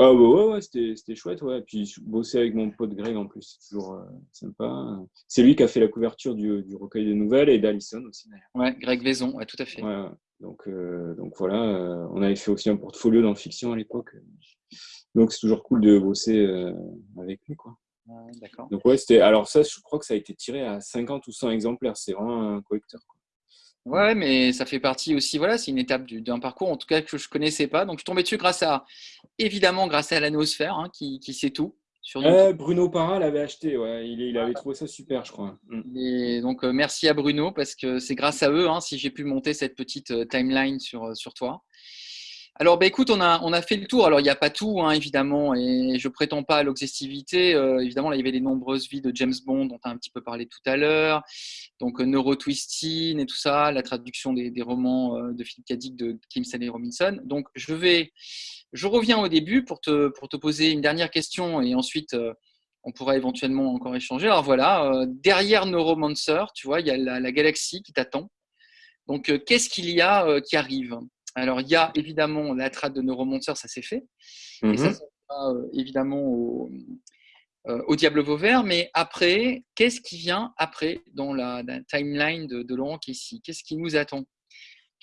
Speaker 2: ah bah ouais, ouais c'était chouette, ouais. Puis bosser avec mon pote Greg en plus, c'est toujours euh, sympa. C'est lui qui a fait la couverture du, du recueil de nouvelles et d'Alison aussi d'ailleurs.
Speaker 1: Ouais, Greg Vaison, ouais, tout à fait.
Speaker 2: Ouais, donc, euh, donc voilà, on avait fait aussi un portfolio dans fiction à l'époque. Donc c'est toujours cool de bosser avec lui, quoi. Donc ouais, c'était. Alors ça, je crois que ça a été tiré à 50 ou 100 exemplaires. C'est vraiment un collecteur. Quoi.
Speaker 1: Ouais, mais ça fait partie aussi, voilà, c'est une étape d'un parcours, en tout cas, que je ne connaissais pas. Donc, je suis tombé dessus grâce à, évidemment, grâce à l'anosphère, hein, qui, qui, sait tout.
Speaker 2: Sur euh, Bruno Parra l'avait acheté, ouais. il, il avait trouvé ça super, je crois.
Speaker 1: Mm. Et donc, euh, merci à Bruno, parce que c'est grâce à eux hein, si j'ai pu monter cette petite euh, timeline sur, sur toi. Alors, bah, écoute, on a, on a fait le tour. Alors, il n'y a pas tout, hein, évidemment, et je prétends pas à l'exhaustivité. Euh, évidemment, là, il y avait les nombreuses vies de James Bond dont tu as un petit peu parlé tout à l'heure. Donc, euh, Neurotwisting et tout ça, la traduction des, romans euh, de Philip K. De Kim Stanley Robinson. Donc, je vais, je reviens au début pour te, pour te poser une dernière question et ensuite, on pourra éventuellement encore échanger. Alors, voilà, derrière Neuromancer, tu vois, il y a la galaxie qui t'attend. Donc, qu'est-ce qu'il y a qui arrive? Alors, il y a évidemment la trade de Neuromonster, ça s'est fait. Et ça, ça mhm. euh, évidemment au, euh, au, Diable Vauvert. Mais après, qu'est-ce qui vient après dans la, timeline de, de Laurent ici Qu'est-ce qui nous attend?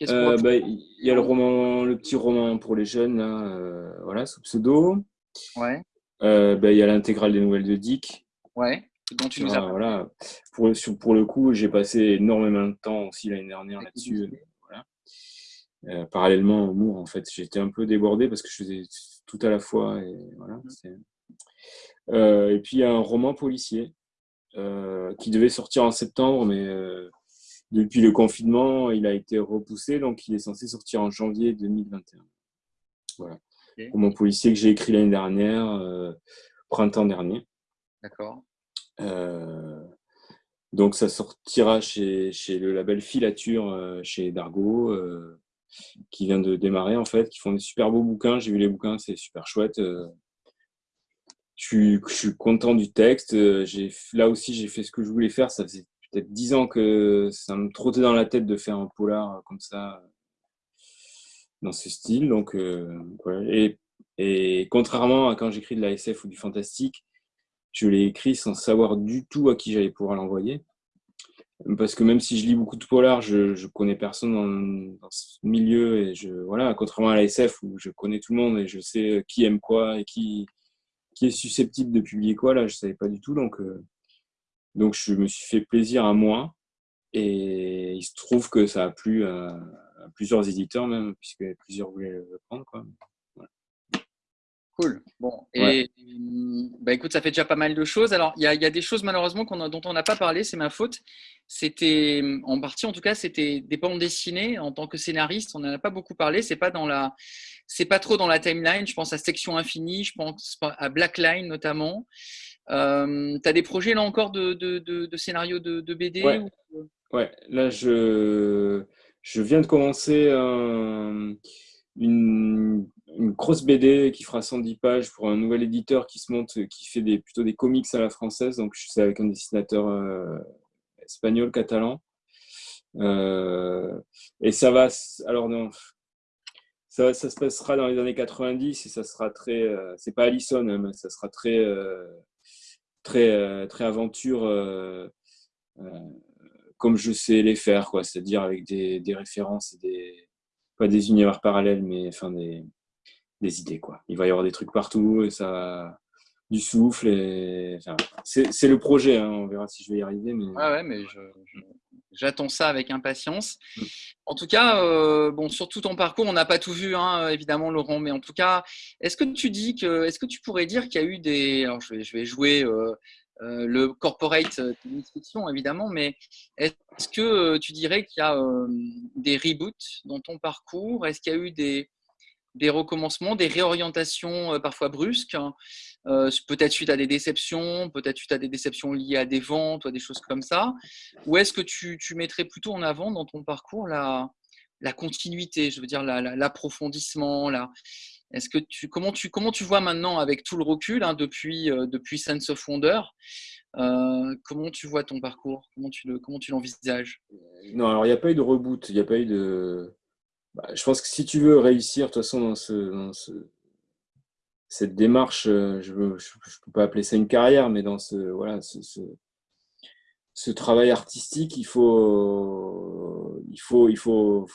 Speaker 2: Euh, bah, Il y a le roman, le petit roman pour les jeunes, là, voilà, sous pseudo.
Speaker 1: Ouais.
Speaker 2: Bah, il y a l'intégrale des nouvelles de Dick.
Speaker 1: Ouais. Dont tu nous as
Speaker 2: voilà. Pour, pour le coup, j'ai passé énormément de temps aussi l'année dernière là-dessus. Euh, parallèlement au Mour, en fait, j'étais un peu débordé parce que je faisais tout à la fois. Et, voilà, mmh. euh, et puis, il y a un roman policier euh, qui devait sortir en septembre, mais depuis le confinement, il a été repoussé, donc il est censé sortir en janvier 2021. Voilà. Roman policier que j'ai écrit l'année dernière, printemps dernier.
Speaker 1: D'accord.
Speaker 2: donc, ça sortira chez, chez, le label Filature, chez Dargo qui vient de démarrer en fait, qui font des super beaux bouquins. J'ai vu les bouquins, c'est super chouette. Euh. Je suis, content du texte. Euh, là aussi, j'ai fait ce que je voulais faire. Ça faisait peut-être dix ans que ça me trottait dans la tête de faire un polar comme ça, dans ce style. Donc, euh, et, et, contrairement à quand j'écris de la SF ou du fantastique, je l'ai écrit sans savoir du tout à qui j'allais pouvoir l'envoyer. Parce que même si je lis beaucoup de polar, je, ne connais personne dans, ce milieu et je voilà, contrairement à la SF où je connais tout le monde et je sais qui aime quoi et qui qui est susceptible de publier quoi là, je savais pas du tout donc euh, donc je me suis fait plaisir à moi et il se trouve que ça a plu à, plusieurs éditeurs même puisque plusieurs voulaient le prendre quoi.
Speaker 1: Cool. Bon, et bah écoute, ça fait déjà pas mal de choses. Alors, il y a, des choses malheureusement dont on n'a pas parlé, c'est ma faute. C'était, en partie en tout cas, c'était des bandes dessinées. En tant que scénariste, on n'en a pas beaucoup parlé. C'est pas dans la, c'est pas trop dans la timeline. Je pense à Section Infinie, je pense à Blackline notamment. Euh, tu as des projets là encore de, de, de, scénarios de, BD
Speaker 2: ouais. là je, je viens de commencer une, grosse BD qui fera 110 pages pour un nouvel éditeur qui se monte, qui fait des, plutôt des comics à la française. Donc je suis avec un dessinateur euh, espagnol, catalan. Euh, et ça va, alors non, ça, ça, se passera dans les années 90 et ça sera très, c'est pas Allison, hein, mais ça sera très très, euh, très aventure euh, euh, comme je sais les faire, quoi. C'est-à-dire avec des, des, références et des, pas des univers parallèles, mais enfin des, des idées, quoi. Il va y avoir des trucs partout et ça du souffle. Et... Enfin, c'est le projet, hein. on verra si je vais y arriver. Mais...
Speaker 1: ouais, mais je, j'attends ça avec impatience. Mm. En tout cas, euh, bon, sur tout ton parcours, on n'a pas tout vu, hein, évidemment, Laurent, mais en tout cas, est-ce que tu dis que, est-ce que tu pourrais dire qu'il y a eu des, alors je vais, je vais jouer euh, euh, le corporate fiction, évidemment, mais est-ce que tu dirais qu'il y a des reboots dans ton parcours? Est-ce qu'il y a eu des, des recommencements, des réorientations parfois brusques euh, peut-être suite à des déceptions, peut-être suite à des déceptions liées à des ventes ou à des choses comme ça? Ou est-ce que tu, mettrais plutôt en avant dans ton parcours la, la continuité, je veux dire l'approfondissement la, est-ce que tu comment tu comment tu vois maintenant avec tout le recul hein, depuis euh, depuis Sense of Wonder euh, comment tu vois ton parcours? Comment tu l'envisages?
Speaker 2: Non alors il n'y a pas eu de reboot il a pas de bah, je pense que si tu veux réussir de toute façon dans ce, cette démarche, euh, je ne peux pas appeler ça une carrière, mais dans ce, voilà, ce, ce, travail artistique, il faut, il faut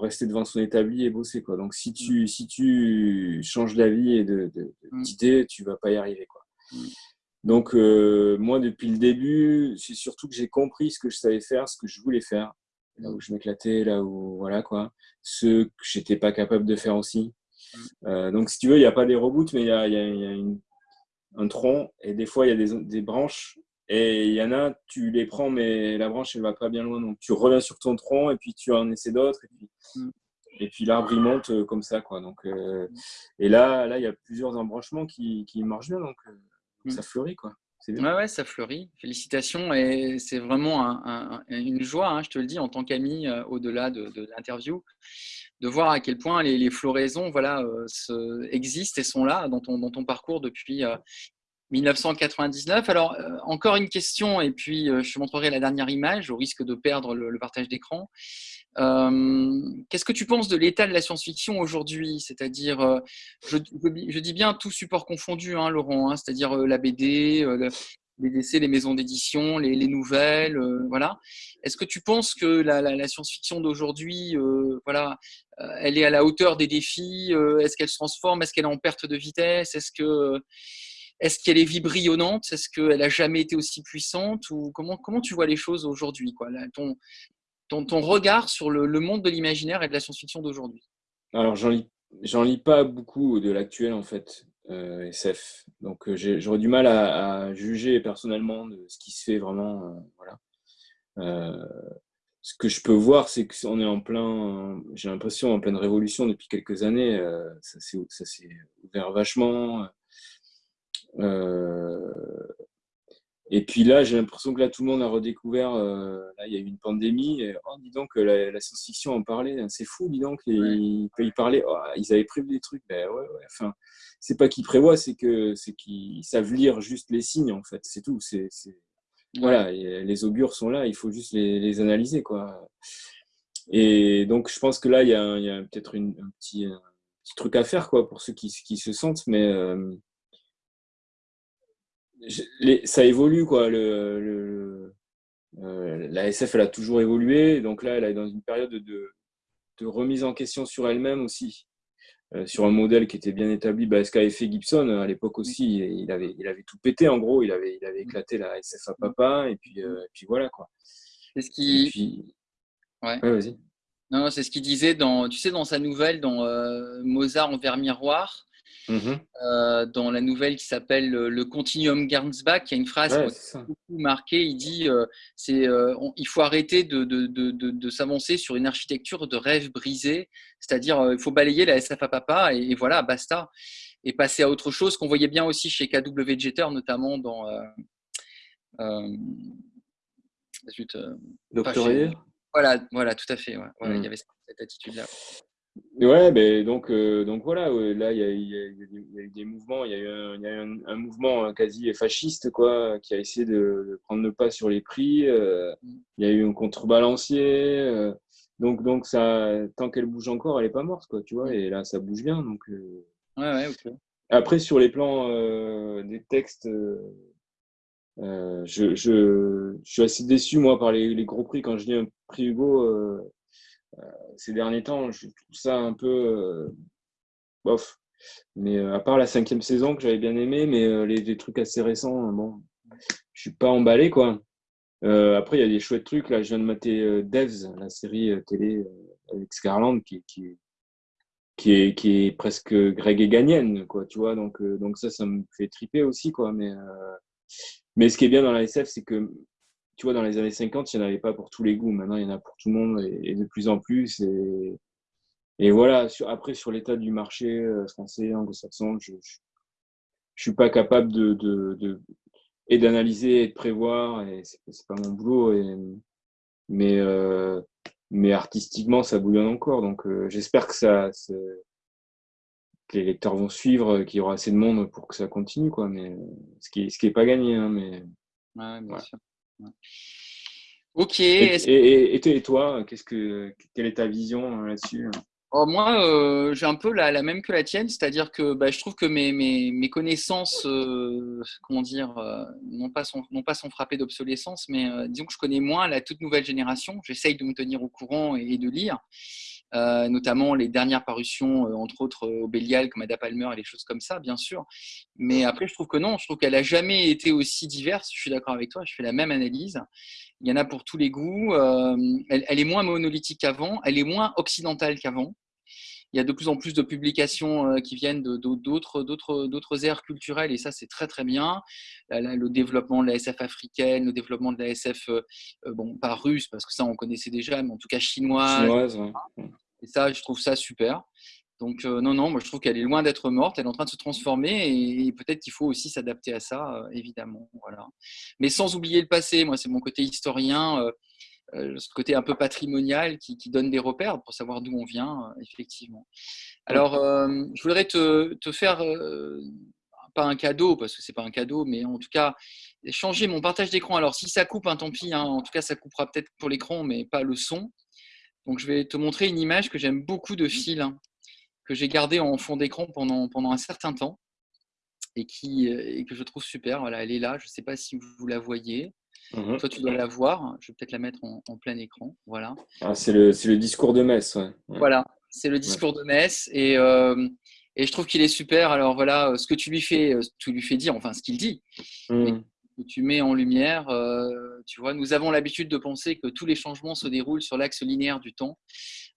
Speaker 2: rester devant son établi et bosser. Quoi. Donc, si tu, si tu changes d'avis et mm. d'idée, tu vas pas y arriver. Quoi. Mm. Donc, euh, moi, depuis le début, c'est surtout que j'ai compris ce que je savais faire, ce que je voulais faire, là où je m'éclatais, là où, voilà, quoi, ce que j'étais pas capable de faire aussi. Euh, donc, si tu veux, il n'y a pas des reboots, mais il y a, y a un tronc et des fois, il y a des, des branches et il y en a, tu les prends, mais la branche, elle va pas bien loin. Donc, tu reviens sur ton tronc et puis tu en essaies d'autres. Et puis, mm. et puis l'arbre, il monte euh, comme ça. Quoi. Donc, euh, et là, là, il y a plusieurs embranchements qui, qui marchent bien. Donc, mm. ça fleurit. Quoi.
Speaker 1: Ouais, ouais, ça fleurit. Félicitations. Et c'est vraiment une joie, hein, je te le dis, en tant qu'ami, au-delà de, de l'interview de voir à quel point les, floraisons voilà, euh, existent et sont là dans ton, dans ton parcours depuis 1999. Euh, Alors, euh, encore une question, et puis je te montrerai la dernière image au risque de perdre le, partage d'écran. Qu'est-ce que tu penses de l'état de la science-fiction aujourd'hui? C'est-à-dire, je, dis bien tout support confondu, hein, Laurent, hein, c'est-à-dire la BD, les décès, les maisons d'édition, les, nouvelles, euh, voilà. Est-ce que tu penses que la, science-fiction d'aujourd'hui, euh, voilà, euh, elle est à la hauteur des défis Est-ce qu'elle se transforme Est-ce qu'elle est en perte de vitesse Est-ce que est-ce qu'elle est vibrillonnante? Est-ce qu'elle a jamais été aussi puissante? Ou comment comment tu vois les choses aujourd'hui quoi ton, ton, regard sur le, monde de l'imaginaire et de la science-fiction d'aujourd'hui?
Speaker 2: Alors j'en lis lis pas beaucoup de l'actuel en fait. Euh, SF. Donc euh, j'aurais du mal à, juger personnellement de ce qui se fait vraiment. Euh, voilà. ce que je peux voir, c'est qu'on est en plein, j'ai l'impression, en pleine révolution depuis quelques années. ça s'est ouvert vachement. Et puis là, j'ai l'impression que là, tout le monde a redécouvert. Euh, là, il y a eu une pandémie. Et, oh, dis donc, la, la science-fiction en parlait. Hein, c'est fou, dis donc. ils, parlaient. Oh, ils avaient prévu des trucs. Ben ouais, ouais. Enfin, c'est pas qu'ils prévoient, c'est que c'est qu'ils savent lire juste les signes, en fait. C'est tout. C'est voilà. les augures sont là. Il faut juste les, analyser, quoi. Et donc, je pense que là, il y a, a peut-être un petit, un petit truc à faire, quoi, pour ceux qui, qui se sentent. Mais euh, ça évolue, quoi. Le, euh, la SF, elle a toujours évolué. Donc là, elle est dans une période de, de remise en question sur elle-même aussi. Euh, sur un modèle qui était bien établi. Bah, ce qu'avait fait Gibson à l'époque aussi, il avait, il avait tout pété en gros, il avait, il avait éclaté la SF à papa, et puis, euh, puis voilà quoi.
Speaker 1: C'est ce qui. Ouais. vas-y. Non, c'est ce qu'il disait dans, tu sais, dans sa nouvelle, dans Mozart envers miroir. Mhm. Euh, dans la nouvelle qui s'appelle Le Continuum Gernsback, il y a une phrase qui m'a beaucoup marquée. Il dit euh, c'est, euh, il faut arrêter de, de, de, de s'avancer sur une architecture de rêve brisé, c'est-à-dire il faut balayer la SF à papa et, voilà, basta, et passer à autre chose qu'on voyait bien aussi chez KW Jeter, notamment dans.
Speaker 2: Zut, voilà,
Speaker 1: voilà, tout à fait. Ouais. Il y mm. avait cette attitude-là.
Speaker 2: Ouais, ben donc, euh, donc voilà, là, il y, a, il, y a, eu des mouvements, il y a eu un, y a un, mouvement euh, quasi fasciste, quoi, qui a essayé de, prendre le pas sur les prix. Euh, il y a eu un contrebalancier. donc, donc ça, tant qu'elle bouge encore, elle n'est pas morte, quoi, tu vois, et là, ça bouge bien. Donc,
Speaker 1: ouais, ouais, ok.
Speaker 2: Après, sur les plans des textes, je, je, je, suis assez déçu, moi, par les, les gros prix. Quand je dis un prix Hugo, ces derniers temps, je trouve ça un peu euh, bof. Mais euh, à part la cinquième saison que j'avais bien aimé, mais les, trucs assez récents, bon, je suis pas emballé quoi. après, il y a des chouettes trucs. Là, je viens de mater Devs, la série télé avec Scarland, qui, qui, qui, est, qui est presque Greg et Gagnenne, quoi. Tu vois, donc, donc ça, ça me fait triper aussi, quoi. Mais, mais ce qui est bien dans la SF, c'est que tu vois, dans les années 50, il n'y en avait pas pour tous les goûts. Maintenant, il y en a pour tout le monde et, de plus en plus. Et, et voilà, après, sur l'état du marché euh, français, anglo-saxon, je ne suis pas capable de, de, et d'analyser et de prévoir. Et c'est, n'est pas mon boulot. Et, mais, euh, mais artistiquement, ça bouillonne encore. Donc, euh, j'espère que ça, que les lecteurs vont suivre, qu'il y aura assez de monde pour que ça continue. Quoi. Mais ce qui n'est ce qui est pas gagné. Hein, mais,
Speaker 1: ouais, bien sûr. Ok.
Speaker 2: Et, et, toi, qu'est-ce que, quelle est ta vision euh, là-dessus
Speaker 1: oh, Moi, euh, j'ai un peu la, même que la tienne, c'est-à-dire que bah, je trouve que mes, mes, connaissances, euh, comment dire, non, pas sont, non pas sont frappées d'obsolescence, mais disons que je connais moins la toute nouvelle génération. J'essaye de me tenir au courant et de lire. Euh, notamment les dernières parutions, euh, entre autres au Bélial, comme Ada Palmer et les choses comme ça, bien sûr. Mais après, je trouve que non, je trouve qu'elle n'a jamais été aussi diverse. Je suis d'accord avec toi, je fais la même analyse. Il y en a pour tous les goûts. Euh, elle, elle, est moins monolithique qu'avant, elle est moins occidentale qu'avant. Il y a de plus en plus de publications qui viennent d'autres aires culturelles et ça c'est très très bien. Le développement de la SF africaine, le développement de la SF bon pas russe parce que ça on connaissait déjà, mais en tout cas chinoise. chinoise et ça, je trouve ça super. Donc, euh, non, non, moi je trouve qu'elle est loin d'être morte, elle est en train de se transformer et, peut-être qu'il faut aussi s'adapter à ça, euh, évidemment. Voilà. Mais sans oublier le passé, moi c'est mon côté historien, euh, ce côté un peu patrimonial qui, donne des repères pour savoir d'où on vient, effectivement. Alors, je voudrais te, faire, pas un cadeau, parce que c'est pas un cadeau, mais en tout cas, changer mon partage d'écran. Alors, si ça coupe, hein, tant pis, hein. en tout cas, ça coupera peut-être pour l'écran, mais pas le son. Donc, je vais te montrer une image que j'aime beaucoup de fil, hein, que j'ai gardé en fond d'écran pendant, pendant un certain temps et, qui, euh, et que je trouve super. Voilà, elle est là. Je ne sais pas si vous la voyez. Mhm. Toi, tu dois la voir. Je vais peut-être la mettre en, plein écran. Voilà.
Speaker 2: Ah, c'est le, le, discours de Metz.
Speaker 1: Voilà, c'est le discours de Metz. Et, euh, et je trouve qu'il est super. Alors voilà, ce que tu lui fais, euh, tu lui fais dire, enfin ce qu'il dit, mhm que tu mets en lumière. Euh, tu vois, nous avons l'habitude de penser que tous les changements se déroulent sur l'axe linéaire du temps,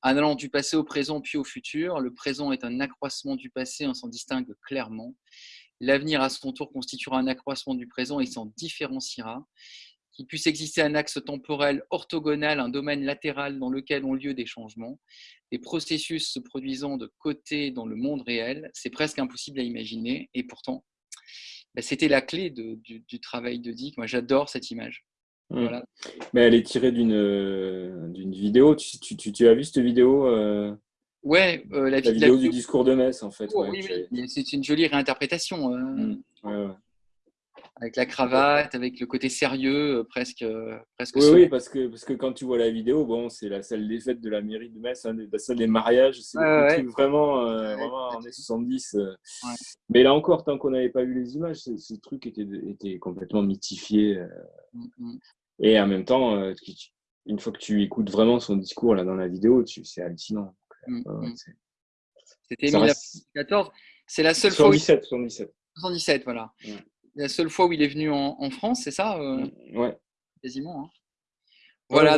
Speaker 1: en allant du passé au présent puis au futur. Le présent est un accroissement du passé, on s'en distingue clairement. L'avenir, à son tour, constituera un accroissement du présent et s'en différenciera. Qu'il puisse exister un axe temporel orthogonal, un domaine latéral dans lequel ont lieu des changements, des processus se produisant de côté dans le monde réel, c'est presque impossible à imaginer. Et pourtant, bah, c'était la clé du, travail de Dick. Moi, j'adore cette image.
Speaker 2: Mmh. Mais elle est tirée d'une euh, vidéo. Tu, tu, as vu cette vidéo euh,
Speaker 1: Ouais,
Speaker 2: euh, la, vidéo du discours de Metz, en fait.
Speaker 1: oui, oui. C'est une jolie réinterprétation. Mmh. Ouais, ouais avec la cravate, avec le côté sérieux, euh, presque. Euh, presque
Speaker 2: oui, oui, parce que, parce que quand tu vois la vidéo, bon, c'est la salle des fêtes de la mairie de Metz, hein, la salle des mariages, c'est vraiment, euh, vraiment en 70. Mais là encore, tant qu'on n'avait pas vu les images, ce, truc était, était complètement mythifié. Mm, mm. Et en même temps, une fois que tu écoutes vraiment son discours là, dans la vidéo, c'est hallucinant.
Speaker 1: Mm, C'était 2014. C'est la seule fois.
Speaker 2: 77, 77.
Speaker 1: 77, voilà la seule fois où il est venu en, France, c'est ça
Speaker 2: euh, Ouais.
Speaker 1: Quasiment. Hein. Voilà,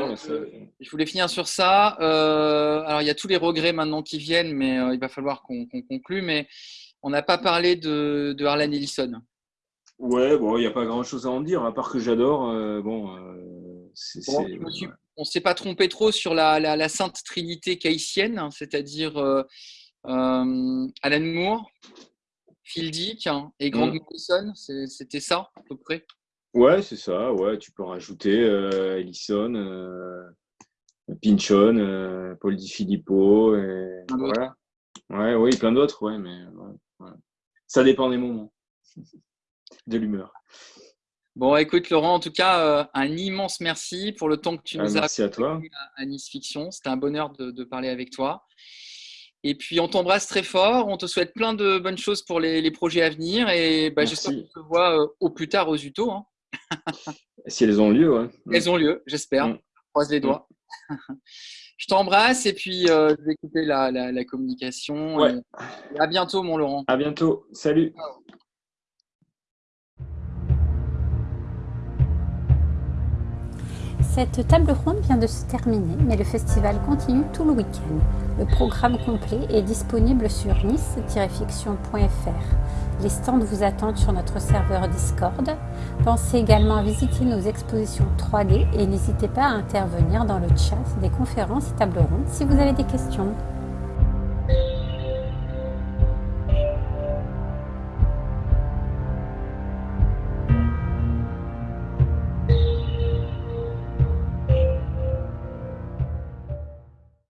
Speaker 1: je voulais finir sur ça. alors, il y a tous les regrets maintenant qui viennent, mais il va falloir qu'on conclue. Mais on n'a pas parlé de, de Harlan Ellison.
Speaker 2: Ouais, bon, il n'y a pas grand-chose à en dire, à part que j'adore. bon,
Speaker 1: on ne s'est pas trompé trop sur la, sainte trinité caïtienne, hein, c'est-à-dire euh, euh, Alan Moore, Phil Dick hein, et Grant mm. Morrison. C'était ça, à peu près?
Speaker 2: Ouais, c'est ça. Ouais, tu peux rajouter euh, Ellison, euh, Pinchon, Paul Di Filippo. Et, voilà. Ouais, oui, plein d'autres, ouais, mais ça dépend des moments, *laughs* de l'humeur.
Speaker 1: Bon, écoute, Laurent, en tout cas, euh, un immense merci pour le temps que tu ah, nous as
Speaker 2: merci à, toi.
Speaker 1: à Nice Fiction. C'était un bonheur de, parler avec toi. Et puis, on t'embrasse très fort. On te souhaite plein de bonnes choses pour les, projets à venir. Et bah, j'espère qu'on te voit euh, au plus tard aux UTO. Hein. *laughs*
Speaker 2: si elles ont lieu, ouais. *laughs*
Speaker 1: Elles ont lieu, j'espère. Mm. Croise les doigts. *laughs* Je t'embrasse et puis euh, je vais écouter la, communication. à bientôt, mon Laurent.
Speaker 2: À bientôt. Salut.
Speaker 3: Cette table ronde vient de se terminer, mais le festival continue tout le week-end. Le programme complet est disponible sur nice-fiction.fr. Les stands vous attendent sur notre serveur Discord. Pensez également à visiter nos expositions 3D et n'hésitez pas à intervenir dans le chat des conférences et tables rondes si vous avez des questions.